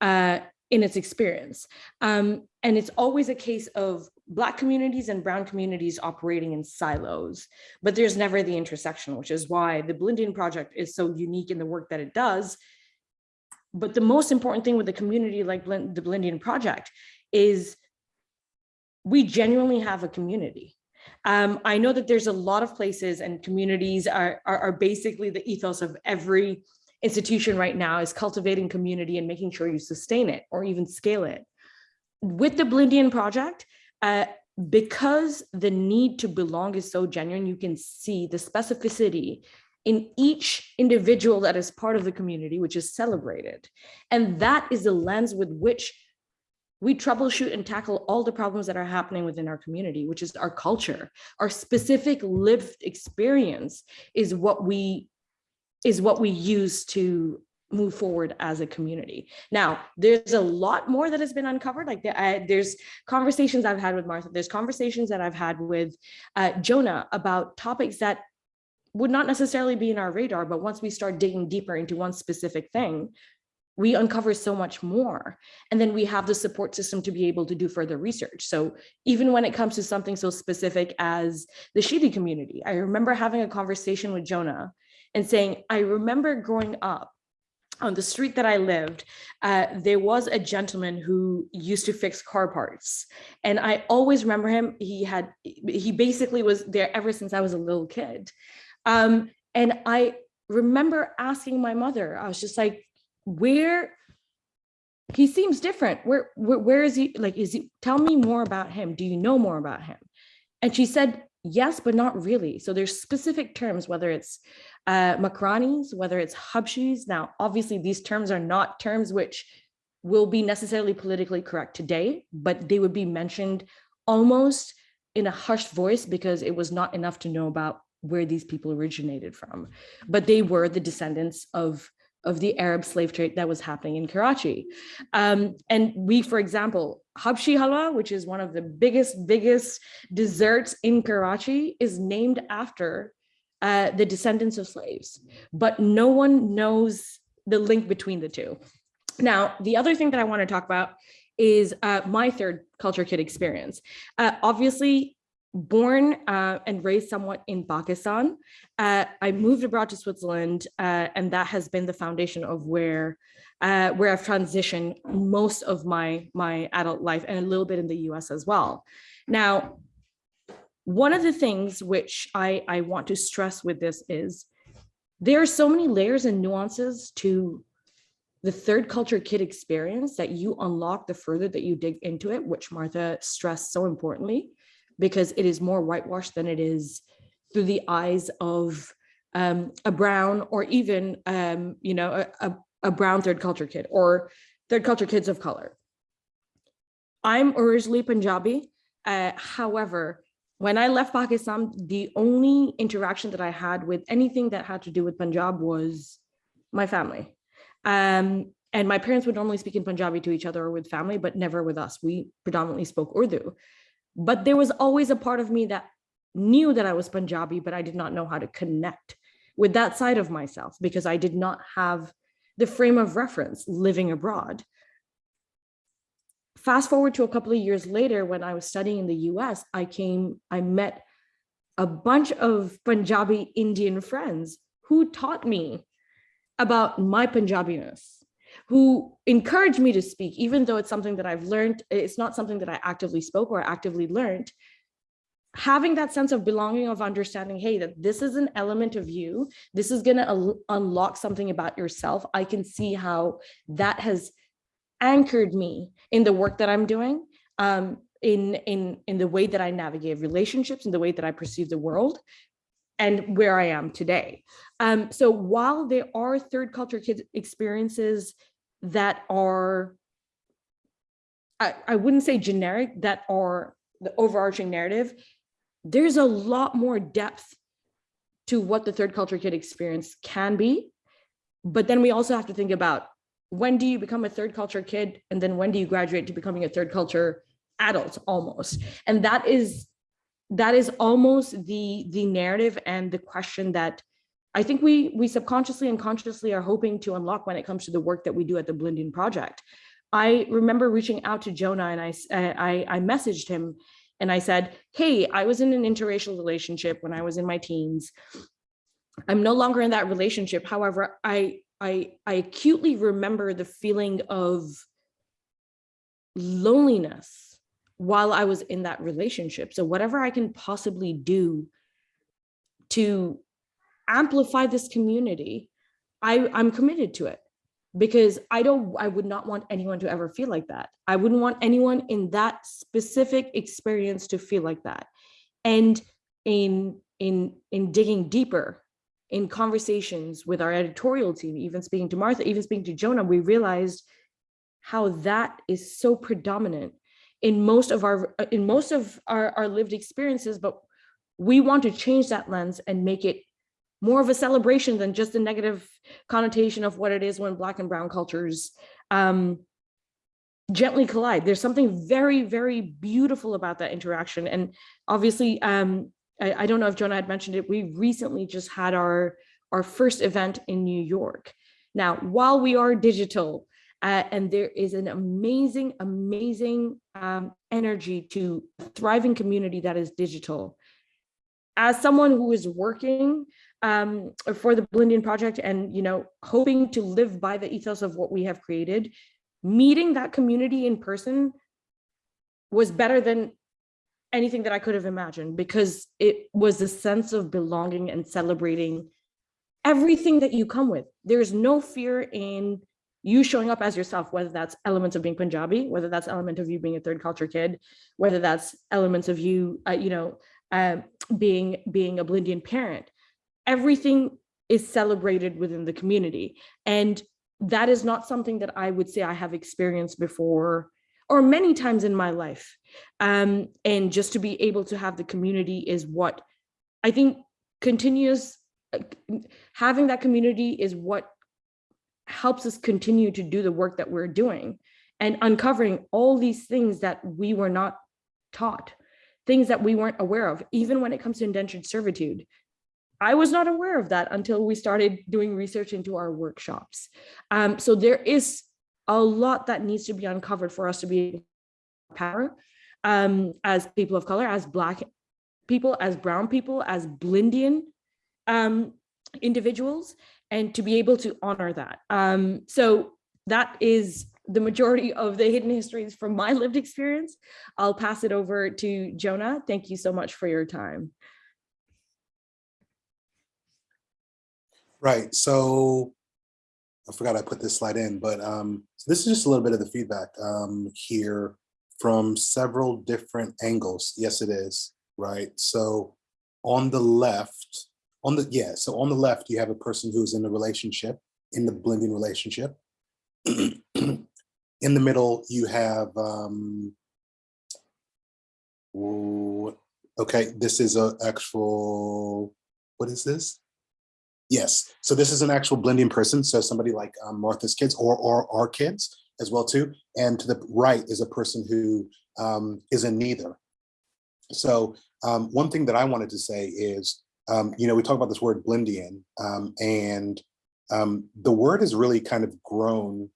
uh, in its experience. Um, and it's always a case of Black communities and Brown communities operating in silos, but there's never the intersection, which is why the Blindian Project is so unique in the work that it does. But the most important thing with a community like Blind, the Blindian Project is we genuinely have a community. Um, I know that there's a lot of places and communities are, are, are basically the ethos of every institution right now is cultivating community and making sure you sustain it or even scale it. With the Blindian project, uh, because the need to belong is so genuine, you can see the specificity in each individual that is part of the community, which is celebrated. And that is the lens with which we troubleshoot and tackle all the problems that are happening within our community, which is our culture. Our specific lived experience is what we is what we use to move forward as a community. Now, there's a lot more that has been uncovered. Like I, there's conversations I've had with Martha, there's conversations that I've had with uh, Jonah about topics that would not necessarily be in our radar, but once we start digging deeper into one specific thing, we uncover so much more. And then we have the support system to be able to do further research. So even when it comes to something so specific as the Shidi community, I remember having a conversation with Jonah and saying, I remember growing up on the street that I lived, uh, there was a gentleman who used to fix car parts. And I always remember him, he had, he basically was there ever since I was a little kid. Um, and I remember asking my mother, I was just like, where he seems different. Where, where, where is he? Like, is he, tell me more about him. Do you know more about him? And she said, yes, but not really. So there's specific terms, whether it's uh, Makranis, whether it's Habshis. Now, obviously these terms are not terms which will be necessarily politically correct today, but they would be mentioned almost in a hushed voice because it was not enough to know about where these people originated from. But they were the descendants of of the Arab slave trade that was happening in Karachi. Um, and we, for example, Habshi halwa, which is one of the biggest, biggest desserts in Karachi, is named after uh, the descendants of slaves, but no one knows the link between the two. Now, the other thing that I want to talk about is uh, my third culture kid experience. Uh, obviously, born uh, and raised somewhat in Pakistan. Uh, I moved abroad to Switzerland, uh, and that has been the foundation of where uh, where I've transitioned most of my my adult life, and a little bit in the U.S. as well. Now, one of the things which I I want to stress with this is there are so many layers and nuances to the third culture kid experience that you unlock the further that you dig into it, which Martha stressed so importantly because it is more whitewashed than it is through the eyes of um, a brown or even, um, you know, a, a, brown third culture kid or third culture kids of color. I'm originally Punjabi. Uh, however, when I left Pakistan, the only interaction that I had with anything that had to do with Punjab was my family. Um, and my parents would normally speak in Punjabi to each other or with family, but never with us. We predominantly spoke Urdu. But there was always a part of me that knew that I was Punjabi, but I did not know how to connect with that side of myself because I did not have the frame of reference living abroad. Fast forward to a couple of years later, when I was studying in the US, I came, I met a bunch of Punjabi Indian friends who taught me about my Punjabiness who encouraged me to speak, even though it's something that I've learned, it's not something that I actively spoke or actively learned. Having that sense of belonging, of understanding, hey, that this is an element of you, this is going to unlock something about yourself. I can see how that has anchored me in the work that I'm doing, um, in, in, in the way that I navigate relationships, in the way that I perceive the world, and where I am today. Um, so while there are third culture kids experiences that are, I, I wouldn't say generic, that are the overarching narrative, there's a lot more depth to what the third culture kid experience can be. But then we also have to think about when do you become a third culture kid? And then when do you graduate to becoming a third culture adult almost? And that is that is almost the the narrative and the question that I think we we subconsciously and consciously are hoping to unlock when it comes to the work that we do at the Blindian Project. I remember reaching out to Jonah and I, uh, I, I messaged him and I said, hey, I was in an interracial relationship when I was in my teens. I'm no longer in that relationship. However, I, I, I acutely remember the feeling of loneliness while I was in that relationship. So whatever I can possibly do to amplify this community, I, I'm committed to it because I don't, I would not want anyone to ever feel like that. I wouldn't want anyone in that specific experience to feel like that. And in, in, in digging deeper in conversations with our editorial team, even speaking to Martha, even speaking to Jonah, we realized how that is so predominant in most of our in most of our, our lived experiences, but we want to change that lens and make it more of a celebration than just a negative connotation of what it is when black and brown cultures um, gently collide. There's something very, very beautiful about that interaction. And obviously, um, I, I, don't know if Jonah had mentioned it, we recently just had our, our first event in New York. Now, while we are digital, uh, and there is an amazing, amazing um, energy to thriving community that is digital. As someone who is working um, for the Blindian project and, you know, hoping to live by the ethos of what we have created, meeting that community in person was better than anything that I could have imagined because it was a sense of belonging and celebrating everything that you come with. There's no fear in you showing up as yourself, whether that's elements of being Punjabi, whether that's element of you being a third culture kid, whether that's elements of you, uh, you know, uh, being being a Blindian parent, everything is celebrated within the community. And that is not something that I would say I have experienced before or many times in my life. Um, and just to be able to have the community is what I think continues, uh, having that community is what helps us continue to do the work that we're doing and uncovering all these things that we were not taught, things that we weren't aware of, even when it comes to indentured servitude. I was not aware of that until we started doing research into our workshops. Um, so there is a lot that needs to be uncovered for us to be power um, as people of color, as Black people, as brown people, as Blindian um, individuals, and to be able to honor that. Um, so that is the majority of the hidden histories from my lived experience. I'll pass it over to Jonah. Thank you so much for your time.
Right, so I forgot I put this slide in, but um, so this is just a little bit of the feedback um, here from several different angles. Yes, it is, right? So on the left, on the, yeah, so on the left, you have a person who's in a relationship, in the Blindian relationship. in the middle, you have, um, okay, this is a actual, what is this? Yes, so this is an actual Blindian person, so somebody like um, Martha's kids or, or our kids as well too. And to the right is a person who um, is in neither. So um, one thing that I wanted to say is, um, you know, we talk about this word Blindian um, and um, the word has really kind of grown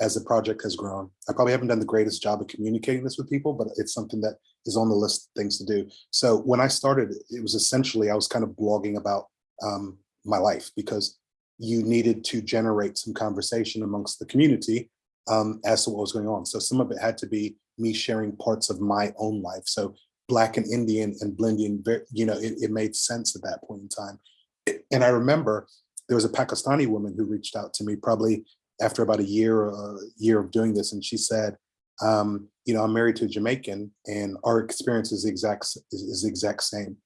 as the project has grown. I probably haven't done the greatest job of communicating this with people, but it's something that is on the list of things to do. So when I started, it was essentially, I was kind of blogging about um, my life because you needed to generate some conversation amongst the community um, as to what was going on. So some of it had to be me sharing parts of my own life. So Black and Indian and Blindian, you know, it, it made sense at that point in time. And I remember there was a Pakistani woman who reached out to me probably after about a year, a year of doing this. And she said, um, you know, I'm married to a Jamaican and our experience is the exact, is, is the exact same.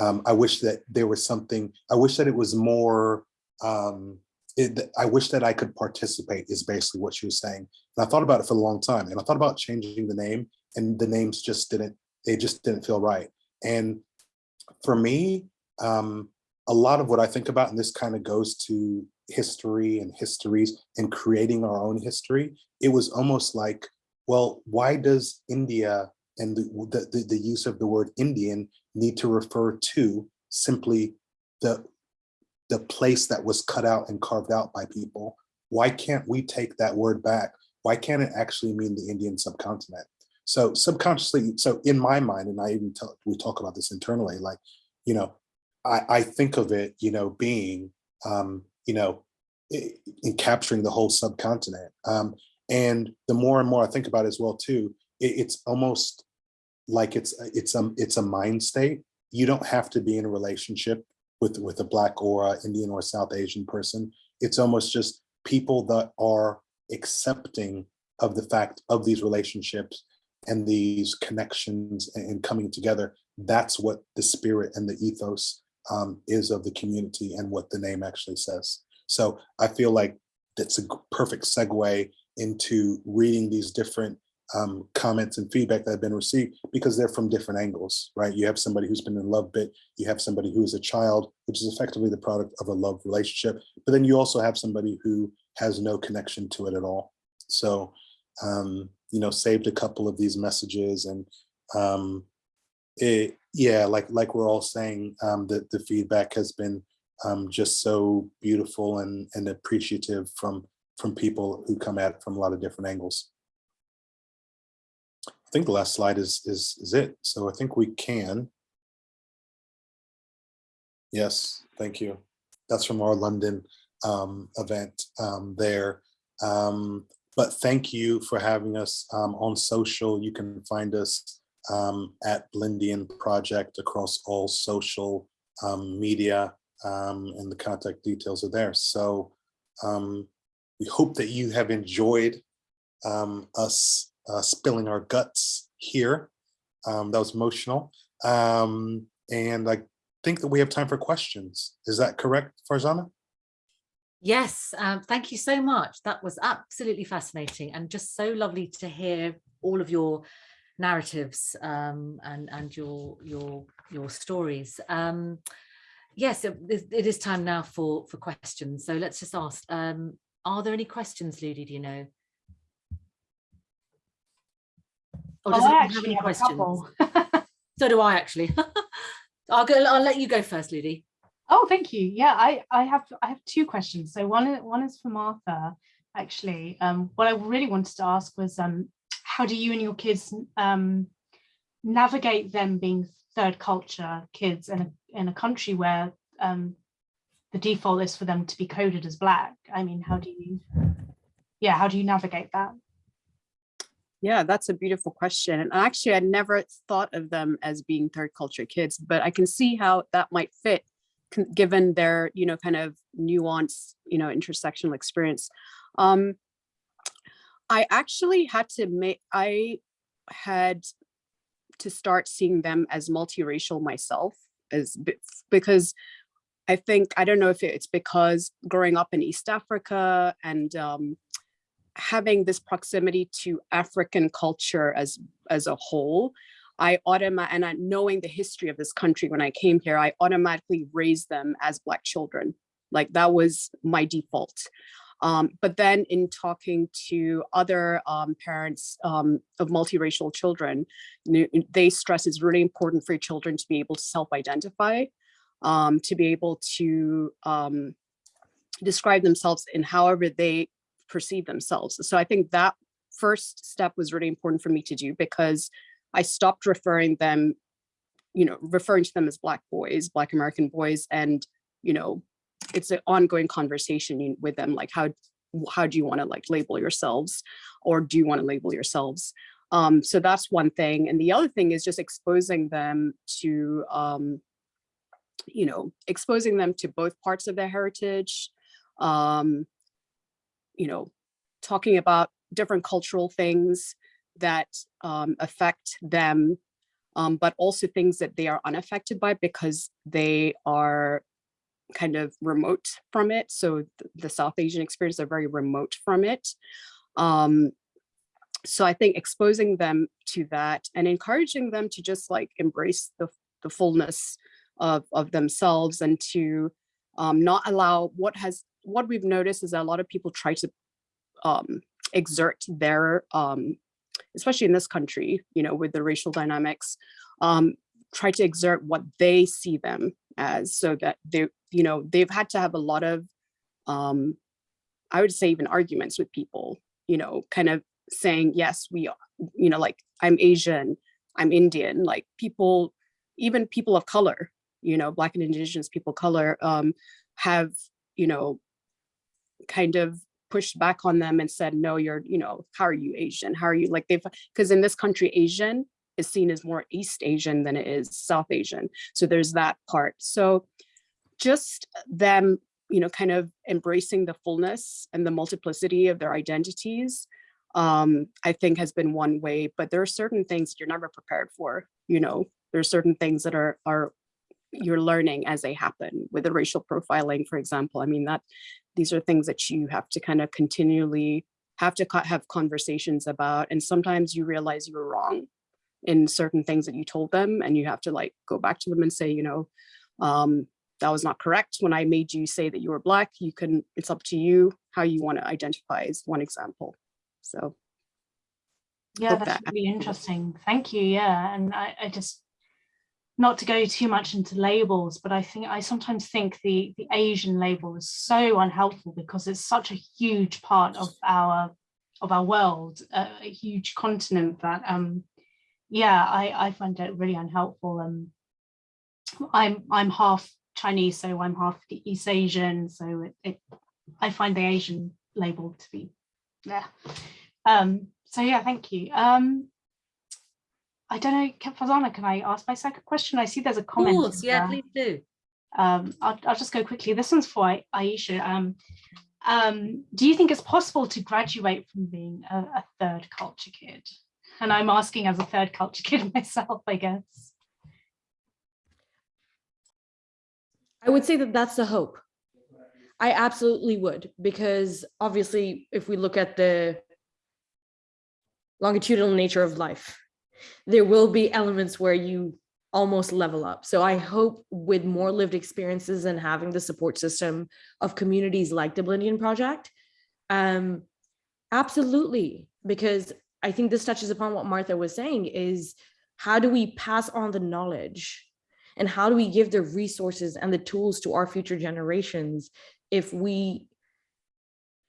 Um, I wish that there was something, I wish that it was more, um, it, I wish that I could participate is basically what she was saying. And I thought about it for a long time and I thought about changing the name and the names just didn't, they just didn't feel right. And for me, um, a lot of what I think about, and this kind of goes to history and histories and creating our own history, it was almost like, well, why does India and the, the, the use of the word Indian need to refer to simply the, the place that was cut out and carved out by people. Why can't we take that word back? Why can't it actually mean the Indian subcontinent? So subconsciously, so in my mind, and I even tell, we talk about this internally, like, you know, I, I think of it, you know, being, um, you know, in capturing the whole subcontinent. Um, and the more and more I think about it as well too, it, it's almost like it's it's a it's a mind state. You don't have to be in a relationship with with a black or a Indian or South Asian person. It's almost just people that are accepting of the fact of these relationships and these connections and coming together. That's what the spirit and the ethos um, is of the community and what the name actually says. So I feel like that's a perfect segue into reading these different um, comments and feedback that have been received because they're from different angles, right? You have somebody who's been in love bit, you have somebody who is a child, which is effectively the product of a love relationship, but then you also have somebody who has no connection to it at all. So, um, you know, saved a couple of these messages and um, it, yeah, like like we're all saying, um, that the feedback has been um, just so beautiful and, and appreciative from from people who come at it from a lot of different angles think the last slide is, is, is it. So I think we can. Yes, thank you. That's from our London um, event um, there. Um, but thank you for having us um, on social. You can find us um, at Blindian Project across all social um, media and the contact details are there. So we hope that you have enjoyed us uh, spilling our guts here. Um, that was emotional. Um, and I think that we have time for questions. Is that correct, Farzana?
Yes, um, thank you so much. That was absolutely fascinating and just so lovely to hear all of your narratives um, and and your your your stories. Um, yes, it, it is time now for for questions. So let's just ask: um, Are there any questions, Ludi? Do you know? Or does
Oh, I
anyone have any
have a
questions?
couple. *laughs*
So do I actually. *laughs* I'll go. I'll let you go first, Ludi.
Oh, thank you. Yeah, I, I have I have two questions. So one is- one is for Martha. Actually, um, what I really wanted to ask was um, how do you and your kids um, navigate them being third culture kids in a, in a country where um, the default is for them to be coded as black? I mean, how do you, yeah, how do you navigate that?
Yeah, that's a beautiful question. And actually, I never thought of them as being third culture kids, but I can see how that might fit given their, you know, kind of nuanced, you know, intersectional experience. Um, I actually had to make, I had to start seeing them as multiracial myself as because I think, I don't know if it's because growing up in East Africa and um, having this proximity to African culture as as a whole, I automatic and I, knowing the history of this country when I came here, I automatically raised them as Black children. Like that was my default. Um, but then in talking to other um, parents um, of multiracial children, they stress it's really important for your children to be able to self-identify, um, to be able to um, describe themselves in however they perceive themselves. So I think that first step was really important for me to do because I stopped referring them, you know, referring to them as Black boys, Black American boys, and, you know, it's an ongoing conversation with them, like how, how do you want to like label yourselves or do you want to label yourselves? Um, so that's one thing. And the other thing is just exposing them to, um, you know, exposing them to both parts of their heritage, um, you know, talking about different cultural things that um, affect them, um, but also things that they are unaffected by because they are kind of remote from it. So th- the South Asian experience are very remote from it. Um, so I think exposing them to that and encouraging them to just like embrace the, the fullness of, of themselves and to um, not allow what has what we've noticed is that a lot of people try to um, exert their, um, especially in this country, you know, with the racial dynamics, um, try to exert what they see them as so that they, you know, they've had to have a lot of, um, I would say even arguments with people, you know, kind of saying, yes, we are, you know, like I'm Asian, I'm Indian, like people, even people of color, you know, Black and Indigenous people color um, have, you know, kind of pushed back on them and said, no, you're, you know, how are you Asian? How are you like they've, because in this country, Asian is seen as more East Asian than it is South Asian. So there's that part. So just them, you know, kind of embracing the fullness and the multiplicity of their identities, um, I think has been one way, but there are certain things you're never prepared for, you know, there's certain things that are, are you're learning as they happen with the racial profiling, for example. I mean, that these are things that you have to kind of continually have to have conversations about. And sometimes you realize you were wrong in certain things that you told them and you have to like go back to them and say, you know, um, that was not correct. When I made you say that you were black, you can, it's up to you how you want to identify is one example. So
Yeah, that's
that
really interesting. Thank you. Yeah, and I, I just not to go too much into labels, but I think I sometimes think the the Asian label is so unhelpful because it's such a huge part of our of our world, a, a huge continent that um yeah, I I find it really unhelpful. Um, I'm I'm half Chinese, so I'm half East Asian, so it, it I find the Asian label to be yeah. Um, so yeah, thank you. Um, I don't know, Ke- Farzana, can I ask my second question? I see there's a comment.
Of
comment.
course, yeah,
there.
please do.
Um, I'll, I'll just go quickly. This one's for Ai- Aisha. Um, um, do you think it's possible to graduate from being a, a third culture kid? And I'm asking as a third culture *laughs* kid myself, I guess.
I would say that that's the hope. I absolutely would, because obviously, if we look at the longitudinal nature of life, there will be elements where you almost level up. So I hope with more lived experiences and having the support system of communities like the Blindian Project, um, absolutely, because I think this touches upon what Martha was saying is how do we pass on the knowledge and how do we give the resources and the tools to our future generations if we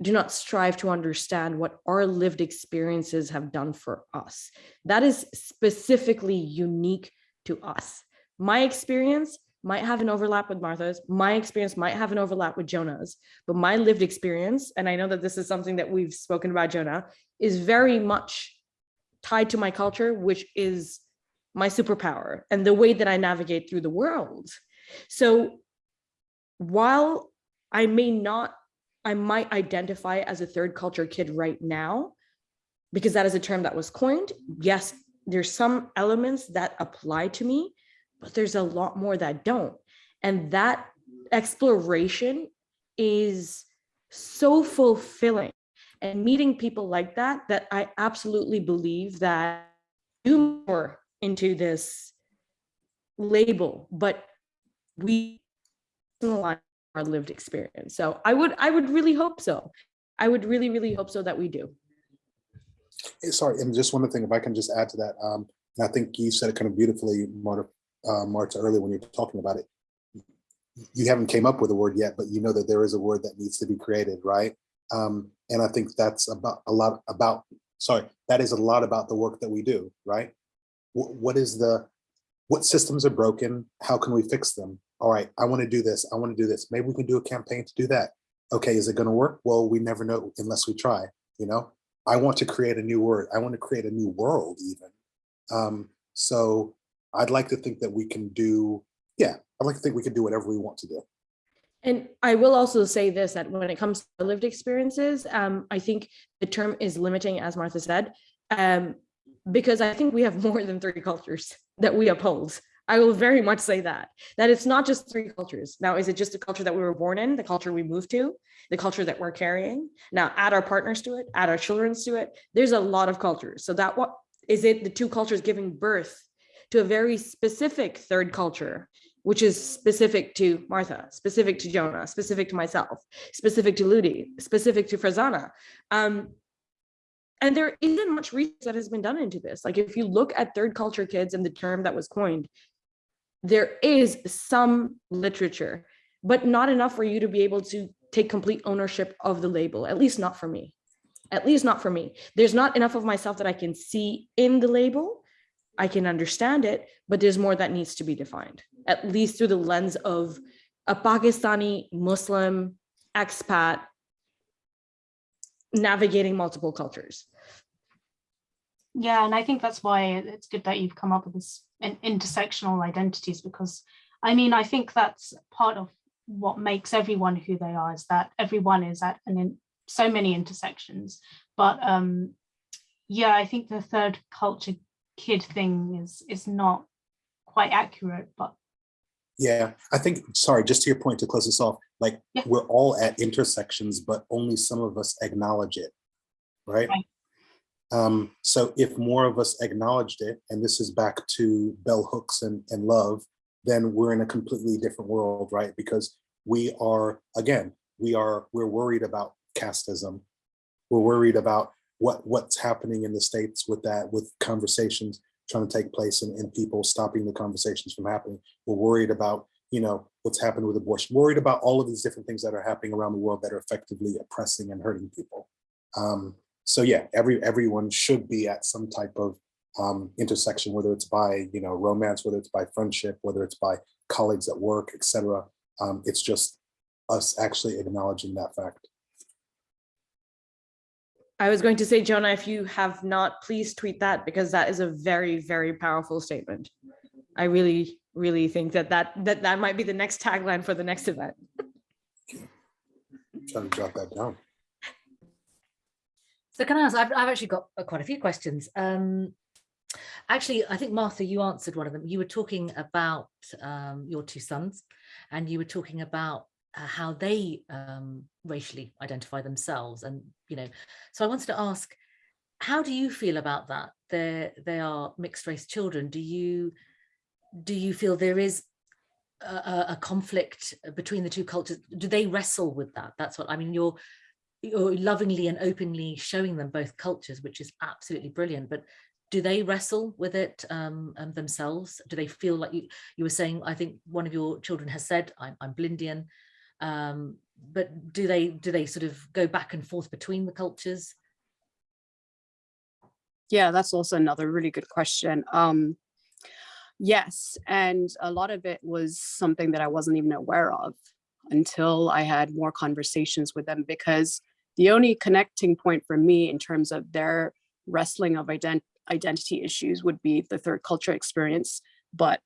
do not strive to understand what our lived experiences have done for us. That is specifically unique to us. My experience might have an overlap with Martha's, my experience might have an overlap with Jonah's, but my lived experience, and I know that this is something that we've spoken about Jonah, is very much tied to my culture, which is my superpower and the way that I navigate through the world. So while I may not, I might identify as a third culture kid right now, because that is a term that was coined. Yes, there's some elements that apply to me, but there's a lot more that don't. And that exploration is so fulfilling. And meeting people like that, that I absolutely believe that do more into this label, but we our lived experience. So I would, I would really hope so. I would really, really hope so that we do.
Eh, Sorry, and just one other thing, if I can just add to that, um, I think you said it kind of beautifully, Marta, uh, Marta, earlier when you were talking about it. You haven't came up with a word yet, but you know that there is a word that needs to be created, right? Um, and I think that's about a lot about, sorry, that is a lot about the work that we do, right? What, what is the, what systems are broken? How can we fix them? All right, I want to do this. I want to do this. Maybe we can do a campaign to do that. Okay, is it going to work? Well, we never know unless we try, you know? I want to create a new word. I want to create a new world even. Um, so I'd like to think that we can do, yeah, I'd like to think we can do whatever we want to do.
And I will also say this, that when it comes to lived experiences, um, I think the term is limiting, as Martha said, um, because I think we have *laughs* more than three cultures that we uphold. I will very much say that, that it's not just three cultures. Now, is it just the culture that we were born in, the culture we moved to, the culture that we're carrying? Now, add our partners to it, add our children to it. There's a lot of cultures. So that what is it the two cultures giving birth to a very specific third culture, which is specific to Martha, specific to Jonah, specific to myself, specific to Ludi, specific to Farzana. Um, and there isn't much research that has been done into this. Like if you look at third culture kids and the term that was coined, there is some literature, but not enough for you to be able to take complete ownership of the label, at least not for me. At least not for me. There's not enough of myself that I can see in the label. I can understand it, but there's more that needs to be defined, at least through the lens of a Pakistani Muslim expat navigating multiple cultures.
Yeah, and I think that's why it's good that you've come up with this intersectional identities because I mean, I think that's part of what makes everyone who they are is that everyone is at an in so many intersections. But um, yeah, I think the third culture kid thing is is not quite accurate, but
Yeah, I think, sorry, just to your point to close this off, like
Yeah.
we're all at intersections, but only some of us acknowledge it, right?
Right.
Um, so if more of us acknowledged it, and this is back to bell hooks and, and love, then we're in a completely different world, right? Because we are, again, we are, we're worried about casteism. We're worried about what, what's happening in the States with that, with conversations trying to take place and, and people stopping the conversations from happening. We're worried about, you know, what's happened with abortion, worried about all of these different things that are happening around the world that are effectively oppressing and hurting people. Um, so yeah, every everyone should be at some type of um, intersection, whether it's by, you know, romance, whether it's by friendship, whether it's by colleagues at work, etc. Um, it's just us actually acknowledging that fact.
I was going to say, Jonah, if you have not, please tweet that because that is a very, very powerful statement. I really, really think that that that, that might be the next tagline for the next event.
Trying to jot that down.
So can I ask, I've, I've actually got uh, quite a few questions. Um, actually, I think Martha, you answered one of them. You were talking about um, your two sons and you were talking about uh, how they um, racially identify themselves. And, you know, so I wanted to ask, how do you feel about that? They're, they are mixed race children. Do you, do you feel there is a, a a conflict between the two cultures? Do they wrestle with that? That's what, I mean, you're, you're lovingly and openly showing them both cultures, which is absolutely brilliant. But do they wrestle with it um, um, themselves? Do they feel like you, you were saying, I think one of your children has said, I'm, I'm Blindian, um, but do they do they sort of go back and forth between the cultures?
Yeah, that's also another really good question. Um, Yes, and a lot of it was something that I wasn't even aware of until I had more conversations with them because the only connecting point for me in terms of their wrestling of ident identity issues would be the third culture experience. But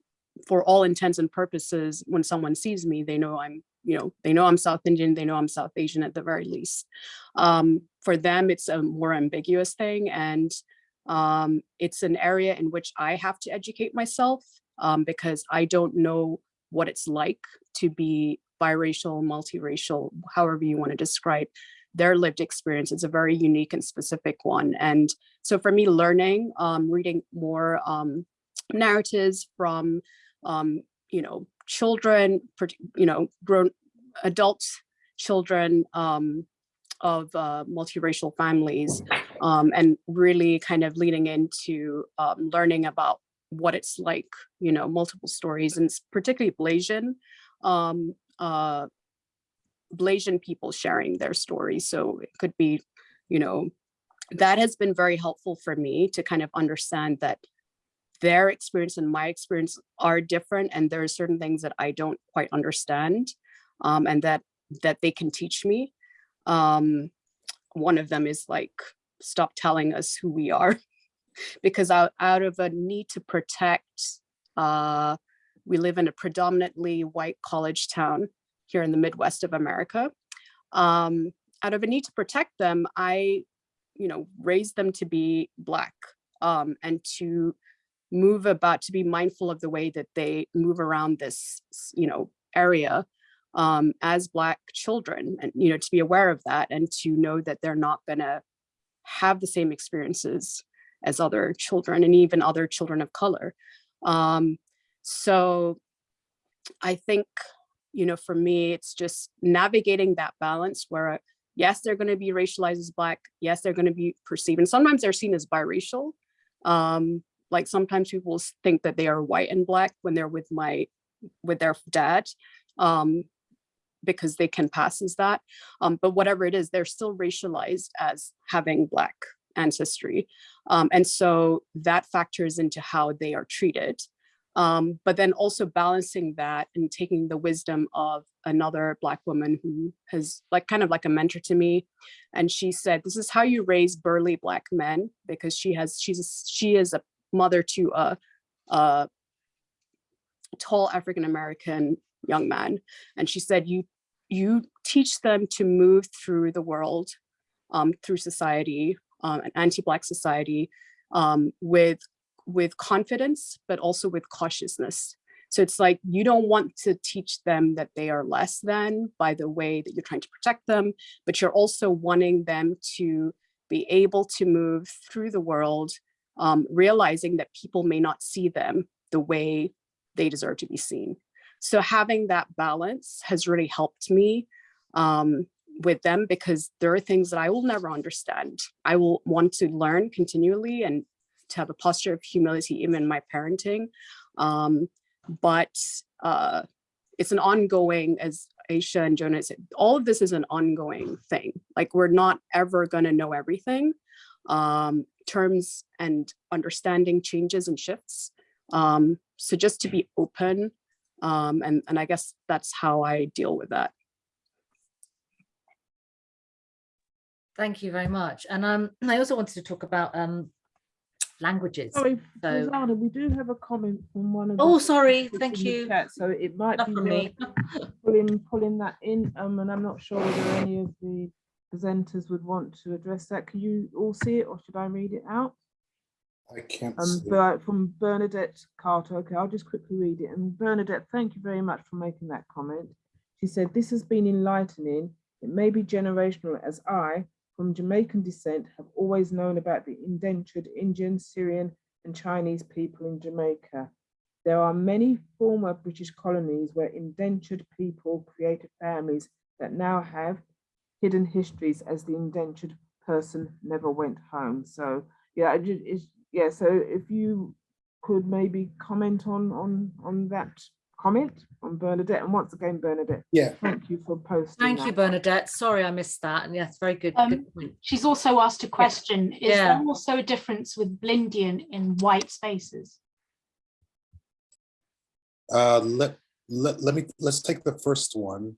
for all intents and purposes, when someone sees me, they know I'm, you know, they know I'm South Indian, they know I'm South Asian at the very least. Um, for them, it's a more ambiguous thing. And um, it's an area in which I have to educate myself um, because I don't know what it's like to be biracial, multiracial, however you want to describe their lived experience. It's a very unique and specific one. And so for me, learning, um, reading more um, narratives from, um, you know, children, you know, grown adults, children um, of uh, multiracial families, um, and really kind of leaning into um, learning about what it's like, you know, multiple stories, and particularly Blasian, um, uh, Blasian people sharing their stories. So it could be, you know, that has been very helpful for me to kind of understand that their experience and my experience are different and there are certain things that I don't quite understand um, and that that they can teach me. Um, one of them is like, stop telling us who we are *laughs* because out, out of a need to protect, uh, we live in a predominantly white college town here in the Midwest of America. Um, out of a need to protect them, I, you know, raised them to be Black um, and to move about, to be mindful of the way that they move around this, you know, area um, as Black children and, you know, to be aware of that and to know that they're not gonna have the same experiences as other children and even other children of color. Um, so I think, you know, for me, it's just navigating that balance where, uh, yes, they're going to be racialized as Black. Yes, they're going to be perceived. And sometimes they're seen as biracial. Um, like sometimes people think that they are white and Black when they're with my, with their dad. Um, because they can pass as that. Um, but whatever it is, they're still racialized as having Black ancestry. Um, and so that factors into how they are treated. Um, but then also balancing that and taking the wisdom of another Black woman who has like kind of like a mentor to me. And she said, this is how you raise burly Black men because she has, she's, a- she is a mother to a, a tall African-American young man. And she said, you, you teach them to move through the world, um, through society, um, an anti-Black society, um, with, with confidence, but also with cautiousness. So it's like, you don't want to teach them that they are less than by the way that you're trying to protect them, but you're also wanting them to be able to move through the world, um, realizing that people may not see them the way they deserve to be seen. So having that balance has really helped me um, with them because there are things that I will never understand. I will want to learn continually and to have a posture of humility even in my parenting. Um, but uh, it's an ongoing, as Aisha and Jonah said, all of this is an ongoing thing. Like we're not ever gonna know everything. Um, terms and understanding changes and shifts. Um, so just to be open, um, and, and I guess that's how I deal with that.
Thank you very much. And um, I also wanted to talk about um, languages.
Sorry,
So-
Rosanna, we do have a comment from one of. the
Oh, sorry, thank you.
chat, So it might
Not
be
me. *laughs*
pulling, pulling that in, um, and I'm not sure whether any of the presenters would want to address that. Can you all see it or should I read it out?
I can't
Um,
see.
Ber- from Bernadette Carter. Okay, I'll just quickly read it. And Bernadette, thank you very much for making that comment. She said, this has been enlightening. It may be generational as I, from Jamaican descent, have always known about the indentured Indian, Syrian and Chinese people in Jamaica. There are many former British colonies where indentured people created families that now have hidden histories as the indentured person never went home. So yeah, yeah, so if you could maybe comment on on on that comment from Bernadette, and once again, Bernadette,
Yeah,
thank you for posting
Thank you. Bernadette. Sorry, I missed that. And yes, very good.
Um,
good point.
She's also asked a question, is
Yeah.
there also a difference with Blindian in white spaces?
Uh, let, let, let me, let's take the first one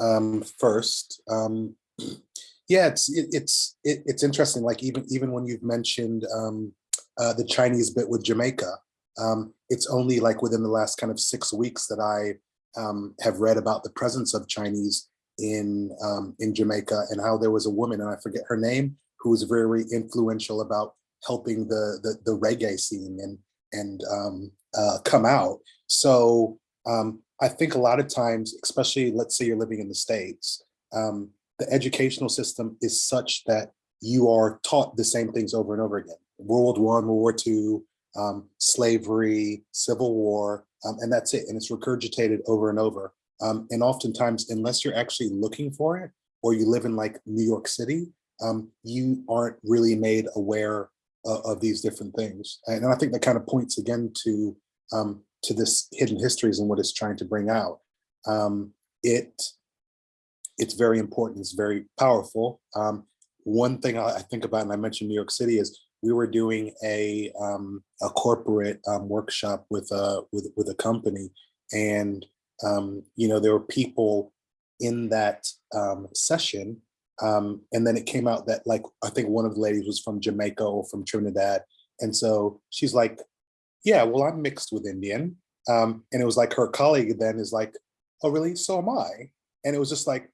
um, first. Um, *clears throat* yeah, it's, it, it's, it, it's interesting. Like even, even when you've mentioned um, uh, the Chinese bit with Jamaica, um, it's only like within the last kind of six weeks that I um, have read about the presence of Chinese in um, in Jamaica and how there was a woman, and I forget her name, who was very influential about helping the the, the reggae scene and and um, uh, come out. So um, I think a lot of times, especially let's say you're living in the States, um, the educational system is such that you are taught the same things over and over again. World War One, World War Two, um, slavery, Civil War, um, and that's it. And it's regurgitated over and over. Um, and oftentimes, unless you're actually looking for it, or you live in like New York City, um, you aren't really made aware of, these different things. And I think that kind of points again to um, to this hidden histories and what it's trying to bring out. Um, it it's very important. It's very powerful. Um, one thing I think about, and I mentioned New York City, is we were doing a um, a corporate um, workshop with a with with a company, and um, you know there were people in that um, session, um, and then it came out that like I think one of the ladies was from Jamaica or from Trinidad, and so she's like, "Yeah, well I'm mixed with Indian," and it was like her colleague then is like, "Oh really? So am I," and it was just like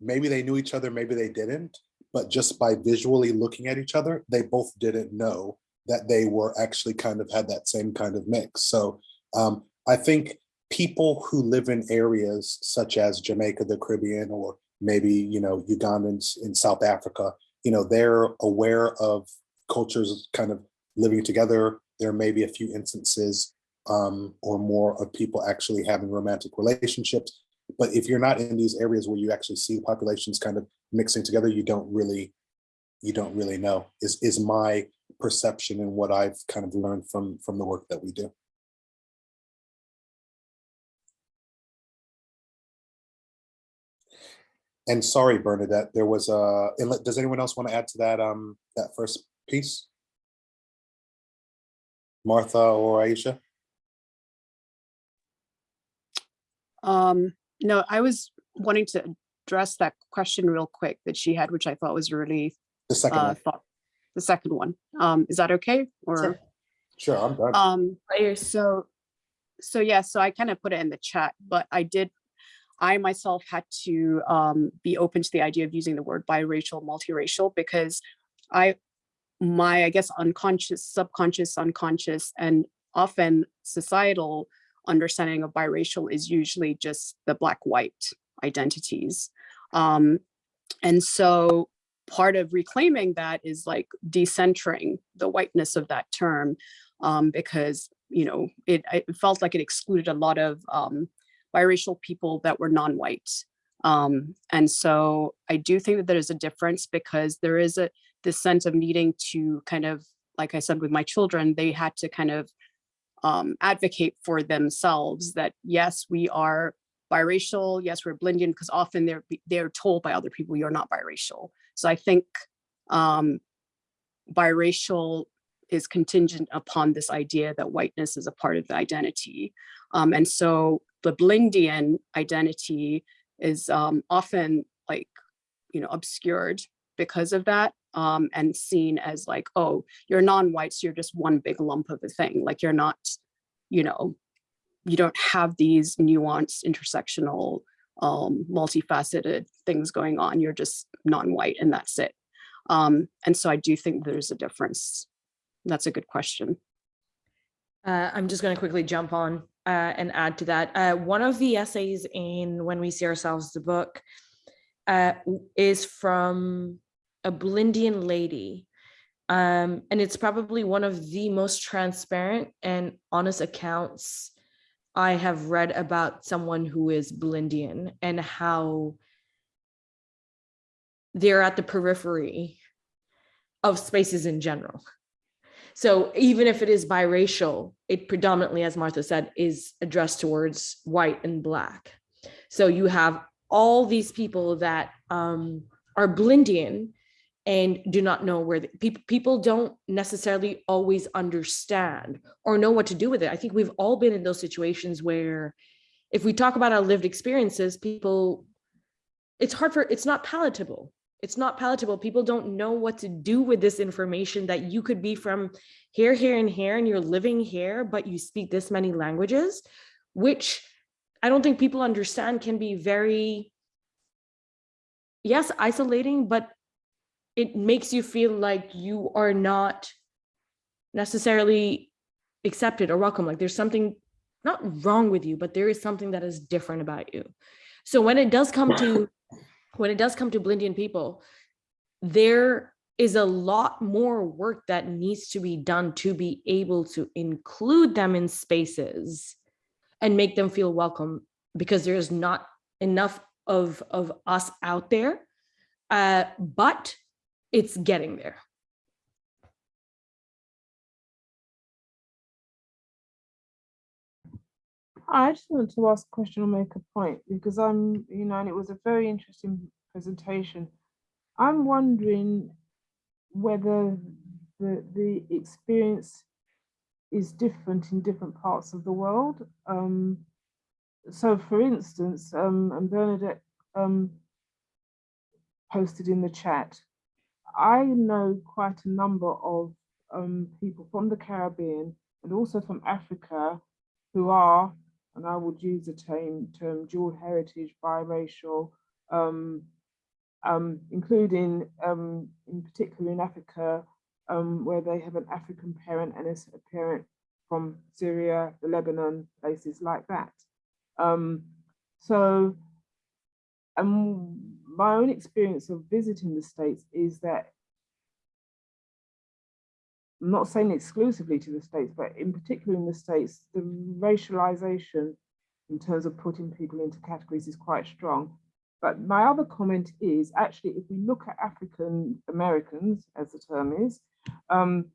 maybe they knew each other, maybe they didn't, but just by visually looking at each other, they both didn't know that they were actually kind of had that same kind of mix. So um, I think people who live in areas such as Jamaica, the Caribbean, or maybe, you know, Ugandans in South Africa, you know, they're aware of cultures kind of living together. There may be a few instances um, or more of people actually having romantic relationships. But if you're not in these areas where you actually see populations kind of mixing together, you don't really, you don't really know is, is my perception and what I've kind of learned from, from the work that we do. And sorry, Bernadette, there was a, does anyone else want to add to that, um, that first piece? Martha or Aisha?
Um, no, I was wanting to address that question real quick that she had, which I thought was really
The second
uh,
one.
thought, the second one. Um, is that okay? Or
Sure. Sure, I'm done.
um, so, so yeah, so I kind of put it in the chat, but I did, I myself had to um, be open to the idea of using the word biracial, multiracial, because I, my, I guess, unconscious, subconscious, unconscious, and often societal understanding of biracial is usually just the black-white identities. Um, and so part of reclaiming that is like decentering the whiteness of that term um, because, you know, it, it, felt like it excluded a lot of um, biracial people that were non-white. Um, and so I do think that there is a difference because there is a this sense of needing to kind of, like I said with my children, they had to kind of um, advocate for themselves that yes, we are biracial, yes, we're Blindian, because often they're they're told by other people you're not biracial. So I think um, biracial is contingent upon this idea that whiteness is a part of the identity. Um, and so the Blindian identity is um, often like, you know, obscured because of that um, and seen as like, oh, you're non-white, so you're just one big lump of a thing. Like you're not, you know, you don't have these nuanced, intersectional, um, multifaceted things going on. You're just non-white and that's it. Um, and so I do think there's a difference. That's a good question.
Uh, I'm just going to quickly jump on uh, and add to that. Uh, one of the essays in When We See Ourselves, the book, uh, is from a Blindian lady. Um, and it's probably one of the most transparent and honest accounts I have read about someone who is Blindian and how they're at the periphery of spaces in general. So even if it is biracial, it predominantly, as Martha said, is addressed towards white and black. So you have all these people that um, are Blindian and do not know where people people don't necessarily always understand or know what to do with it. I think we've all been in those situations where if we talk about our lived experiences, people, it's hard for, it's not palatable. It's not palatable. People don't know what to do with this information that you could be from here, here, and here, and you're living here, but you speak this many languages, which I don't think people understand can be very, yes, isolating, but it makes you feel like you are not necessarily accepted or welcome. Like there's something not wrong with you, but there is something that is different about you. So when it does come to, when it does come to Blindian people, there is a lot more work that needs to be done to be able to include them in spaces and make them feel welcome because there's not enough of, of us out there, uh, but it's getting there.
I just wanted to ask a question or make a point because I'm, you know, and it was a very interesting presentation. I'm wondering whether the the experience is different in different parts of the world. Um, so, for instance, um, and Bernadette um, posted in the chat, I know quite a number of um, people from the Caribbean and also from Africa who are and I would use the term, term dual heritage, biracial, um, um, including um, in particular in Africa, um, where they have an African parent and a parent from Syria, the Lebanon, places like that. Um, so um, my own experience of visiting the States is that I'm not saying exclusively to the States, but in particular in the States, the racialization in terms of putting people into categories is quite strong. But my other comment is actually, if we look at African Americans, as the term is, um,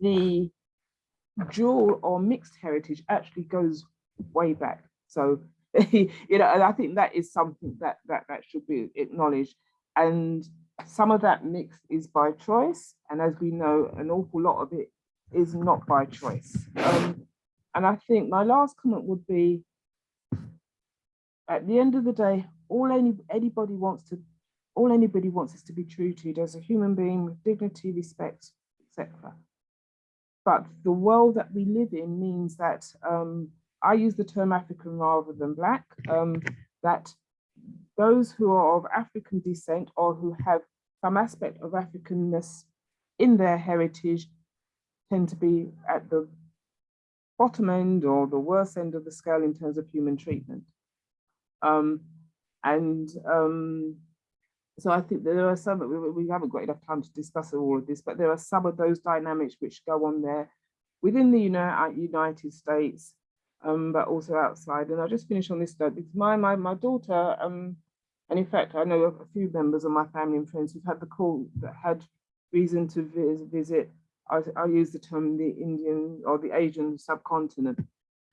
the dual or mixed heritage actually goes way back. So, *laughs* you know, and I think that is something that that that should be acknowledged. And some of that mix is by choice. And as we know, an awful lot of it is not by choice. Um, and I think my last comment would be, at the end of the day, all any anybody wants to, all anybody wants is to be treated as a human being with dignity, respect, etc. But the world that we live in means that um, I use the term African rather than Black, um, that those who are of African descent or who have some aspect of Africanness in their heritage tend to be at the bottom end or the worst end of the scale in terms of human treatment. Um, and um, so I think there are some, we, we haven't got enough time to discuss all of this, but there are some of those dynamics which go on there within the United States um, but also outside. And I'll just finish on this note because my my my daughter, um, and in fact, I know a few members of my family and friends who've had the call that had reason to vis visit. I, I use the term the Indian or the Asian subcontinent.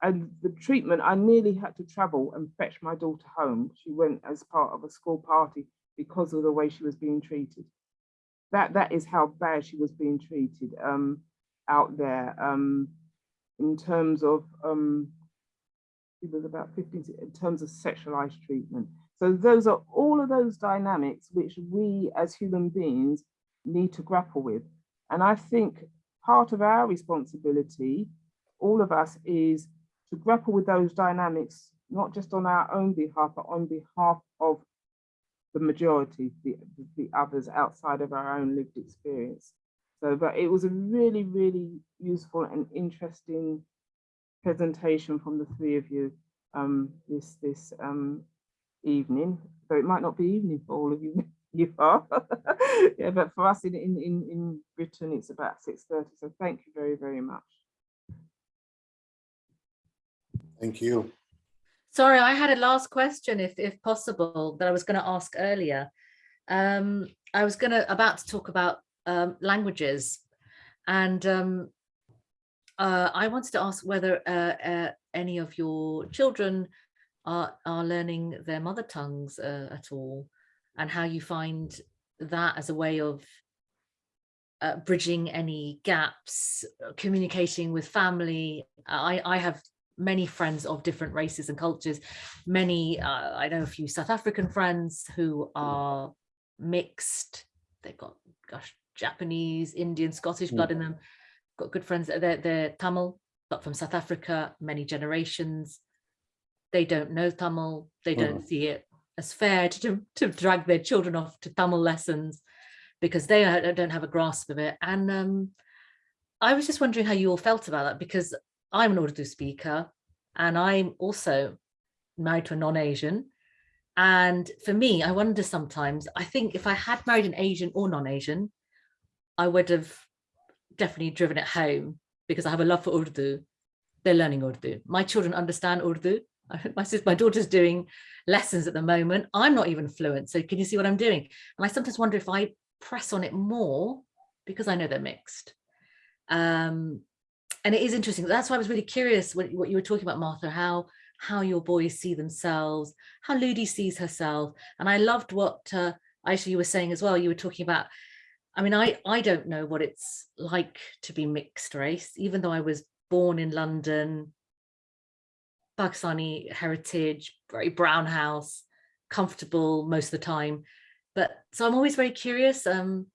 And the treatment, I nearly had to travel and fetch my daughter home. She went as part of a school party because of the way she was being treated. That that is how bad she was being treated um, out there um, in terms of um, it was about 15 in terms of sexualized treatment. So those are all of those dynamics which we as human beings need to grapple with. And I think part of our responsibility, all of us, is to grapple with those dynamics, not just on our own behalf, but on behalf of the majority, the, the others outside of our own lived experience. So, but it was a really, really useful and interesting presentation from the three of you um, this this um, evening. So it might not be evening for all of you, *laughs* you are. *laughs* yeah, but for us in, in, in, in Britain, it's about 6.30. So thank you very, very much.
Thank you.
Sorry, I had a last question, if, if possible, that I was going to ask earlier. Um, I was going to about to talk about um, languages and um, uh, I wanted to ask whether uh, uh, any of your children are, are learning their mother tongues uh, at all and how you find that as a way of uh, bridging any gaps, communicating with family. I, I have many friends of different races and cultures. Many, uh, I know a few South African friends who are mixed. They've got, gosh, Japanese, Indian, Scottish blood in them. Got good friends, they're, they're Tamil, but from South Africa, many generations. They don't know Tamil, they don't see it as fair to, to drag their children off to Tamil lessons because they don't have a grasp of it. And um, I was just wondering how you all felt about that because I'm an Urdu speaker and I'm also married to a non-Asian. And for me, I wonder sometimes, I think if I had married an Asian or non-Asian, I would have definitely driven it home because I have a love for Urdu. They're learning Urdu. My children understand Urdu. *laughs* My sister, my daughter's doing lessons at the moment. I'm not even fluent. So can you see what I'm doing? And I sometimes wonder if I press on it more because I know they're mixed. Um, and it is interesting. That's why I was really curious what, what you were talking about, Martha, how how your boys see themselves, how Ludi sees herself. And I loved what uh, Aisha, you were saying as well. You were talking about, I mean, I, I don't know what it's like to be mixed race, even though I was born in London, Pakistani heritage, very brown house, comfortable most of the time. But so I'm always very curious um,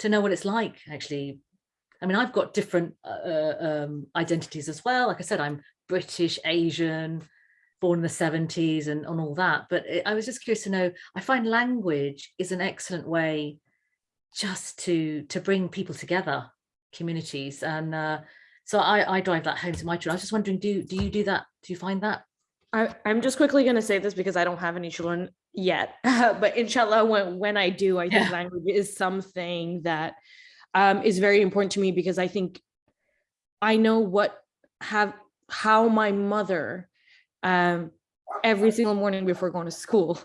to know what it's like actually. I mean, I've got different uh, um, identities as well. Like I said, I'm British, Asian, born in the 70s and, and all that. But it, I was just curious to know, I find language is an excellent way just to to bring people together, communities. And uh, so I, I drive that home to my children. I was just wondering, do, do you do that? Do you find that?
I, I'm just quickly going to say this because I don't have any children yet, *laughs* but inshallah, when, when I do, I think
Yeah.
language is something that um, is very important to me because I think I know what have how my mother um, every single morning before going to school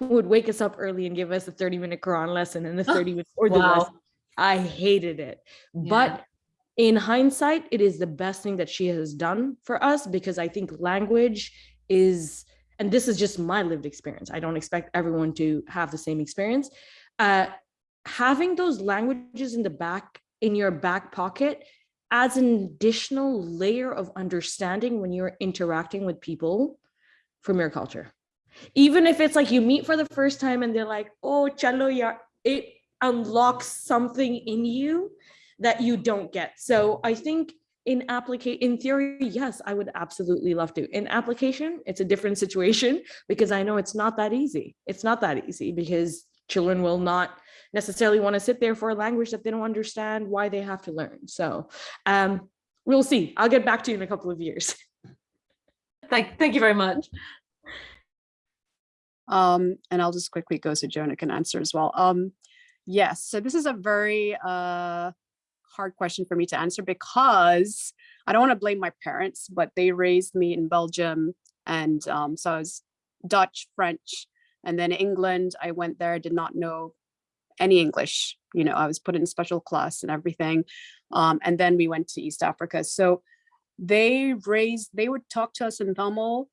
would wake us up early and give us a 30 minute Quran lesson and *gasps* the 30 minute Urdu
Wow.
lesson. I hated it.
Yeah.
But in hindsight, it is the best thing that she has done for us because I think language is, and this is just my lived experience. I don't expect everyone to have the same experience. Uh, having those languages in the back, in your back pocket adds an additional layer of understanding when you're interacting with people from your culture. Even if it's like you meet for the first time and they're like, oh, chalo it unlocks something in you that you don't get. So I think in applicate in theory, yes, I would absolutely love to. In application, it's a different *laughs* situation because I know it's not that easy. It's not that easy because children will not necessarily want to sit there for a language that they don't understand why they have to learn. So um, we'll see. I'll get back to you in a couple of years.
Thank, thank you very much.
Um, and I'll just quickly go so Jonah can answer as well. Um, yes, so this is a very uh, hard question for me to answer because I don't want to blame my parents, but they raised me in Belgium. And um, so I was Dutch, French, and then England. I went there, did not know any English. You know, I was put in special class and everything. Um, and then we went to East Africa. So they raised, they would talk to us in Tamil.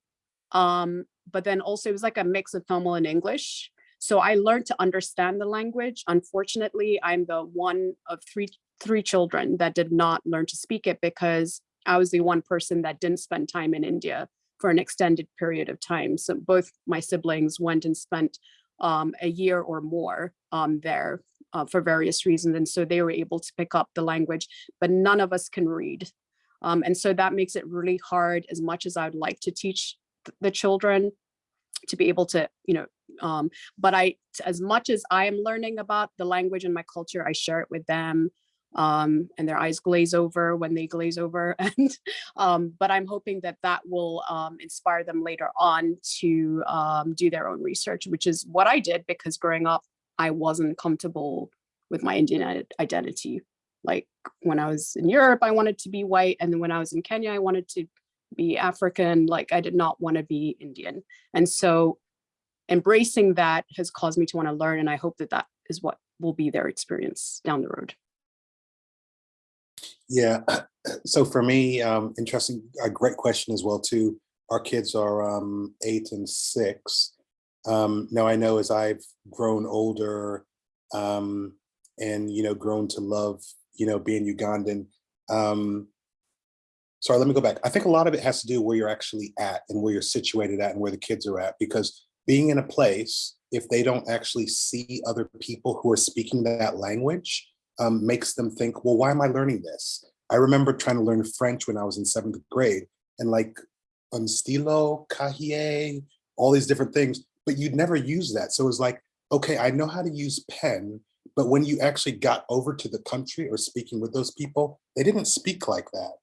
Um, but then also it was like a mix of Tamil and English. So I learned to understand the language. Unfortunately, I'm the one of three three children that did not learn to speak it because I was the one person that didn't spend time in India for an extended period of time. So both my siblings went and spent um, a year or more um, there uh, for various reasons. And so they were able to pick up the language, but none of us can read. Um, and so that makes it really hard as much as I would like to teach the children to be able to, you know, um, but I, as much as I am learning about the language and my culture, I share it with them um, and their eyes glaze over when they glaze over. *laughs* And um, but I'm hoping that that will um, inspire them later on to um, do their own research, which is what I did because growing up, I wasn't comfortable with my Indian identity. Like when I was in Europe, I wanted to be white. And then when I was in Kenya, I wanted to be African. Like I did not want to be Indian. And so embracing that has caused me to want to learn. And I hope that that is what will be their experience down the road.
Yeah, *clears throat* so for me, um, interesting, a great question as well too. Our kids are um, eight and six. Um, now I know as I've grown older, um, and, you know, grown to love, you know, being Ugandan. Um, sorry, let me go back. I think a lot of it has to do where you're actually at and where you're situated at and where the kids are at, because being in a place, if they don't actually see other people who are speaking that language, um, makes them think, well, why am I learning this? I remember trying to learn French when I was in seventh grade and like un stylo, cahier, all these different things, but you'd never use that. So it was like, okay, I know how to use pen, but when you actually got over to the country or speaking with those people, they didn't speak like that.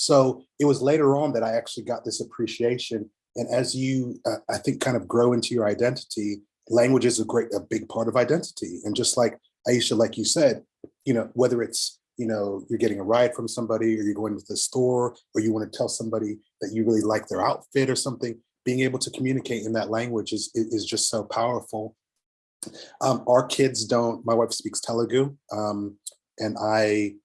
So it was later on that I actually got this appreciation. And as you, uh, I think, kind of grow into your identity, language is a great, a big part of identity. And just like Aisha, like you said, you know, whether it's, you know, you're getting a ride from somebody or you're going to the store or you want to tell somebody that you really like their outfit or something, being able to communicate in that language is, is just so powerful. Um, our kids don't, my wife speaks Telugu um, and I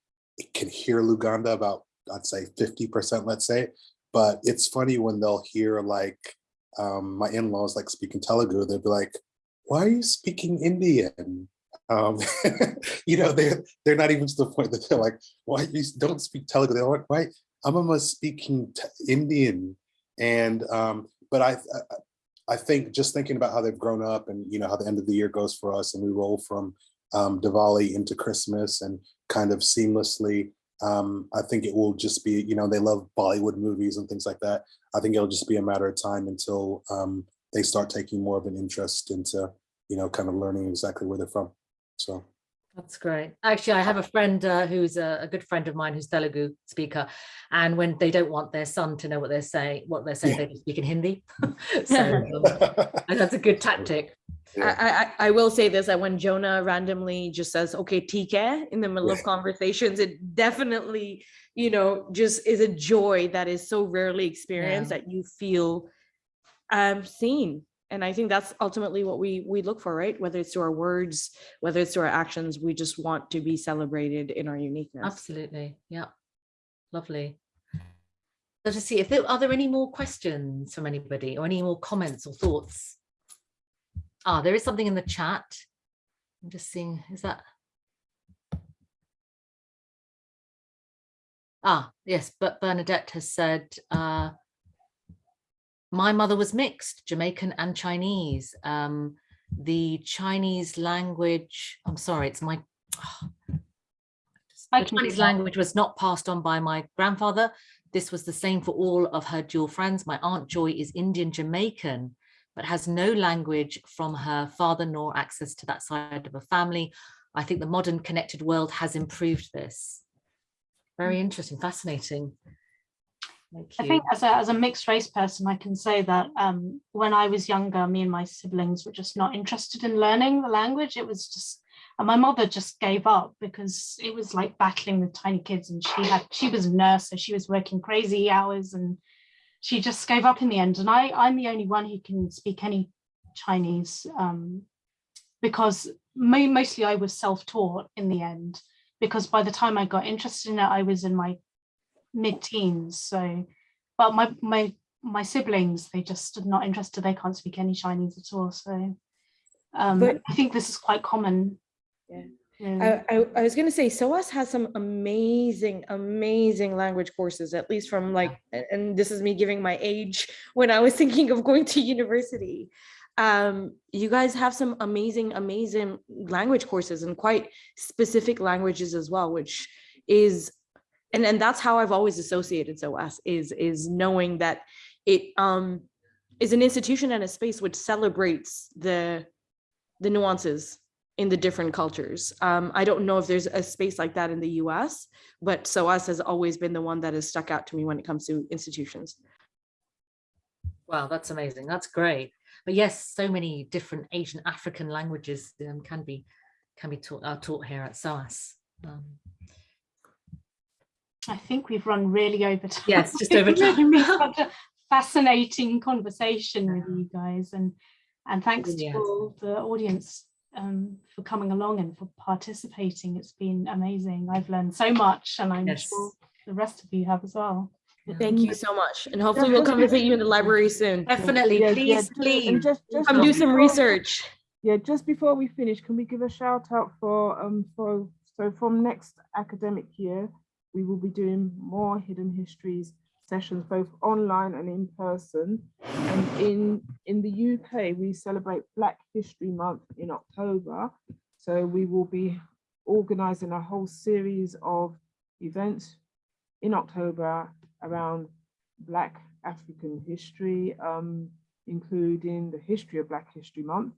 can hear Luganda about, I'd say 50%, let's say, but it's funny when they'll hear like um, my in-laws like speaking Telugu, they'll be like, why are you speaking Indian? Um, *laughs* you know, they're, they're not even to the point that they're like, why you don't speak Telugu? They're like, why, I'm almost speaking Indian. And, um, but I, I think just thinking about how they've grown up and, you know, how the end of the year goes for us and we roll from um, Diwali into Christmas and kind of seamlessly, um, I think it will just be, you know, they love Bollywood movies and things like that. I think it'll just be a matter of time until um, they start taking more of an interest into, you know, kind of learning exactly where they're from. So.
That's great. Actually, I have a friend uh, who's a, a, good friend of mine who's Telugu speaker, and when they don't want their son to know what they're saying, what they're saying, yeah. they speak in Hindi. *laughs* *laughs* so um, *laughs* that's a good tactic.
Yeah. I, I, I will say this: that when Jonah randomly just says "Okay, TK" in the middle yeah. of conversations, it definitely, you know, just is a joy that is so rarely experienced that you feel um, seen and i think that's ultimately what we we look for right? Whether it's through our words whether it's through our actions we just want to be celebrated in our uniqueness.
Absolutely. Yeah lovely. So to see if there are there any more questions from anybody or any more comments or thoughts? Ah there is something in the chat. I'm just seeing is that? Ah yes but bernadette has said uh my mother was mixed, Jamaican and Chinese. Um, the Chinese language, I'm sorry, it's my, oh, *sighs* the Chinese language was not passed on by my grandfather. This was the same for all of her dual friends. My Aunt Joy is Indian Jamaican, but has no language from her father nor access to that side of her family. I think the modern connected world has improved this. Very interesting, fascinating.
I think as a, as a mixed race person, I can say that um, when I was younger, me and my siblings were just not interested in learning the language. It was just, and my mother just gave up because it was like battling with tiny kids and she had, she was a nurse, so she was working crazy hours and she just gave up in the end. And I, I'm the only one who can speak any Chinese um, because mostly I was self-taught in the end because by the time I got interested in it, I was in my mid-teens. So, but my my my siblings, they just are not interested. They can't speak any Chinese at all. So, um, but, I think this is quite common.
Yeah. yeah. I, I, I, was going to say, SOAS has some amazing, amazing language courses, at least from like, and this is me giving my age when I was *laughs* thinking of going to university. Um, you guys have some amazing, amazing language courses and quite specific languages as well, which is and and that's how I've always associated SOAS is is knowing that it um is an institution and a space which celebrates the the nuances in the different cultures. Um, I don't know if there's a space like that in the US, but SOAS has always been the one that has stuck out to me when it comes to institutions.
Wow, that's amazing. That's great. But yes, so many different Asian African languages um, can be can be taught, uh, taught here at SOAS. Um,
I think we've run really over time.
Yes, just *laughs* over time. *laughs*
such a fascinating conversation with you guys and and thanks yes. to all the audience um, for coming along and for participating. It's been amazing. I've learned so much and I'm yes. sure the rest of you have as well.
Thank you so much. And hopefully we'll come visit you in the library soon.
Definitely. Please, please.
Just, just come do some research.
Yeah, just before we finish, can we give a shout out for, um, for, so from next academic year, we will be doing more hidden histories sessions, both online and in person. And in, in the UK, we celebrate Black History Month in October. So we will be organizing a whole series of events in October around Black African history, um, including the history of Black History Month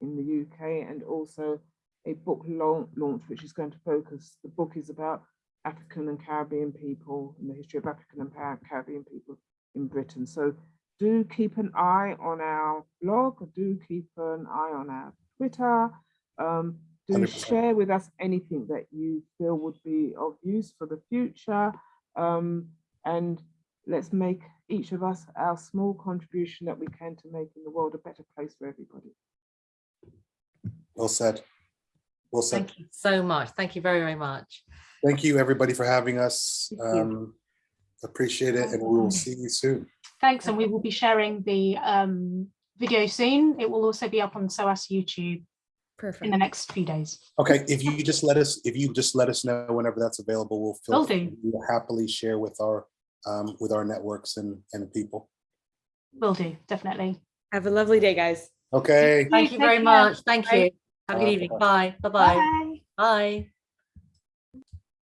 in the UK and also a book launch, which is going to focus, the book is about African and Caribbean people and the history of African and Caribbean people in Britain. So do keep an eye on our blog, do keep an eye on our Twitter, um, do
100%.
share with us anything that you feel would be of use for the future. Um, and let's make each of us our small contribution that we can to making the world a better place for everybody.
Well said. Well said.
Thank you so much. Thank you very, very much.
Thank you, everybody, for having us. Um, Appreciate it, and we will see you soon.
Thanks, and we will be sharing the um, video soon. It will also be up on SOAS YouTube in the next few days.
Okay, if you just let us, if you just let us know whenever that's available, we'll
Will
feel
do.
we'll happily share with our um, with our networks and and people.
Will do, definitely.
Have a lovely day, guys.
Okay.
Thank you
Take
very much. Thank you. Have a good
Bye.
evening. Bye. Bye-bye.
Bye.
Bye.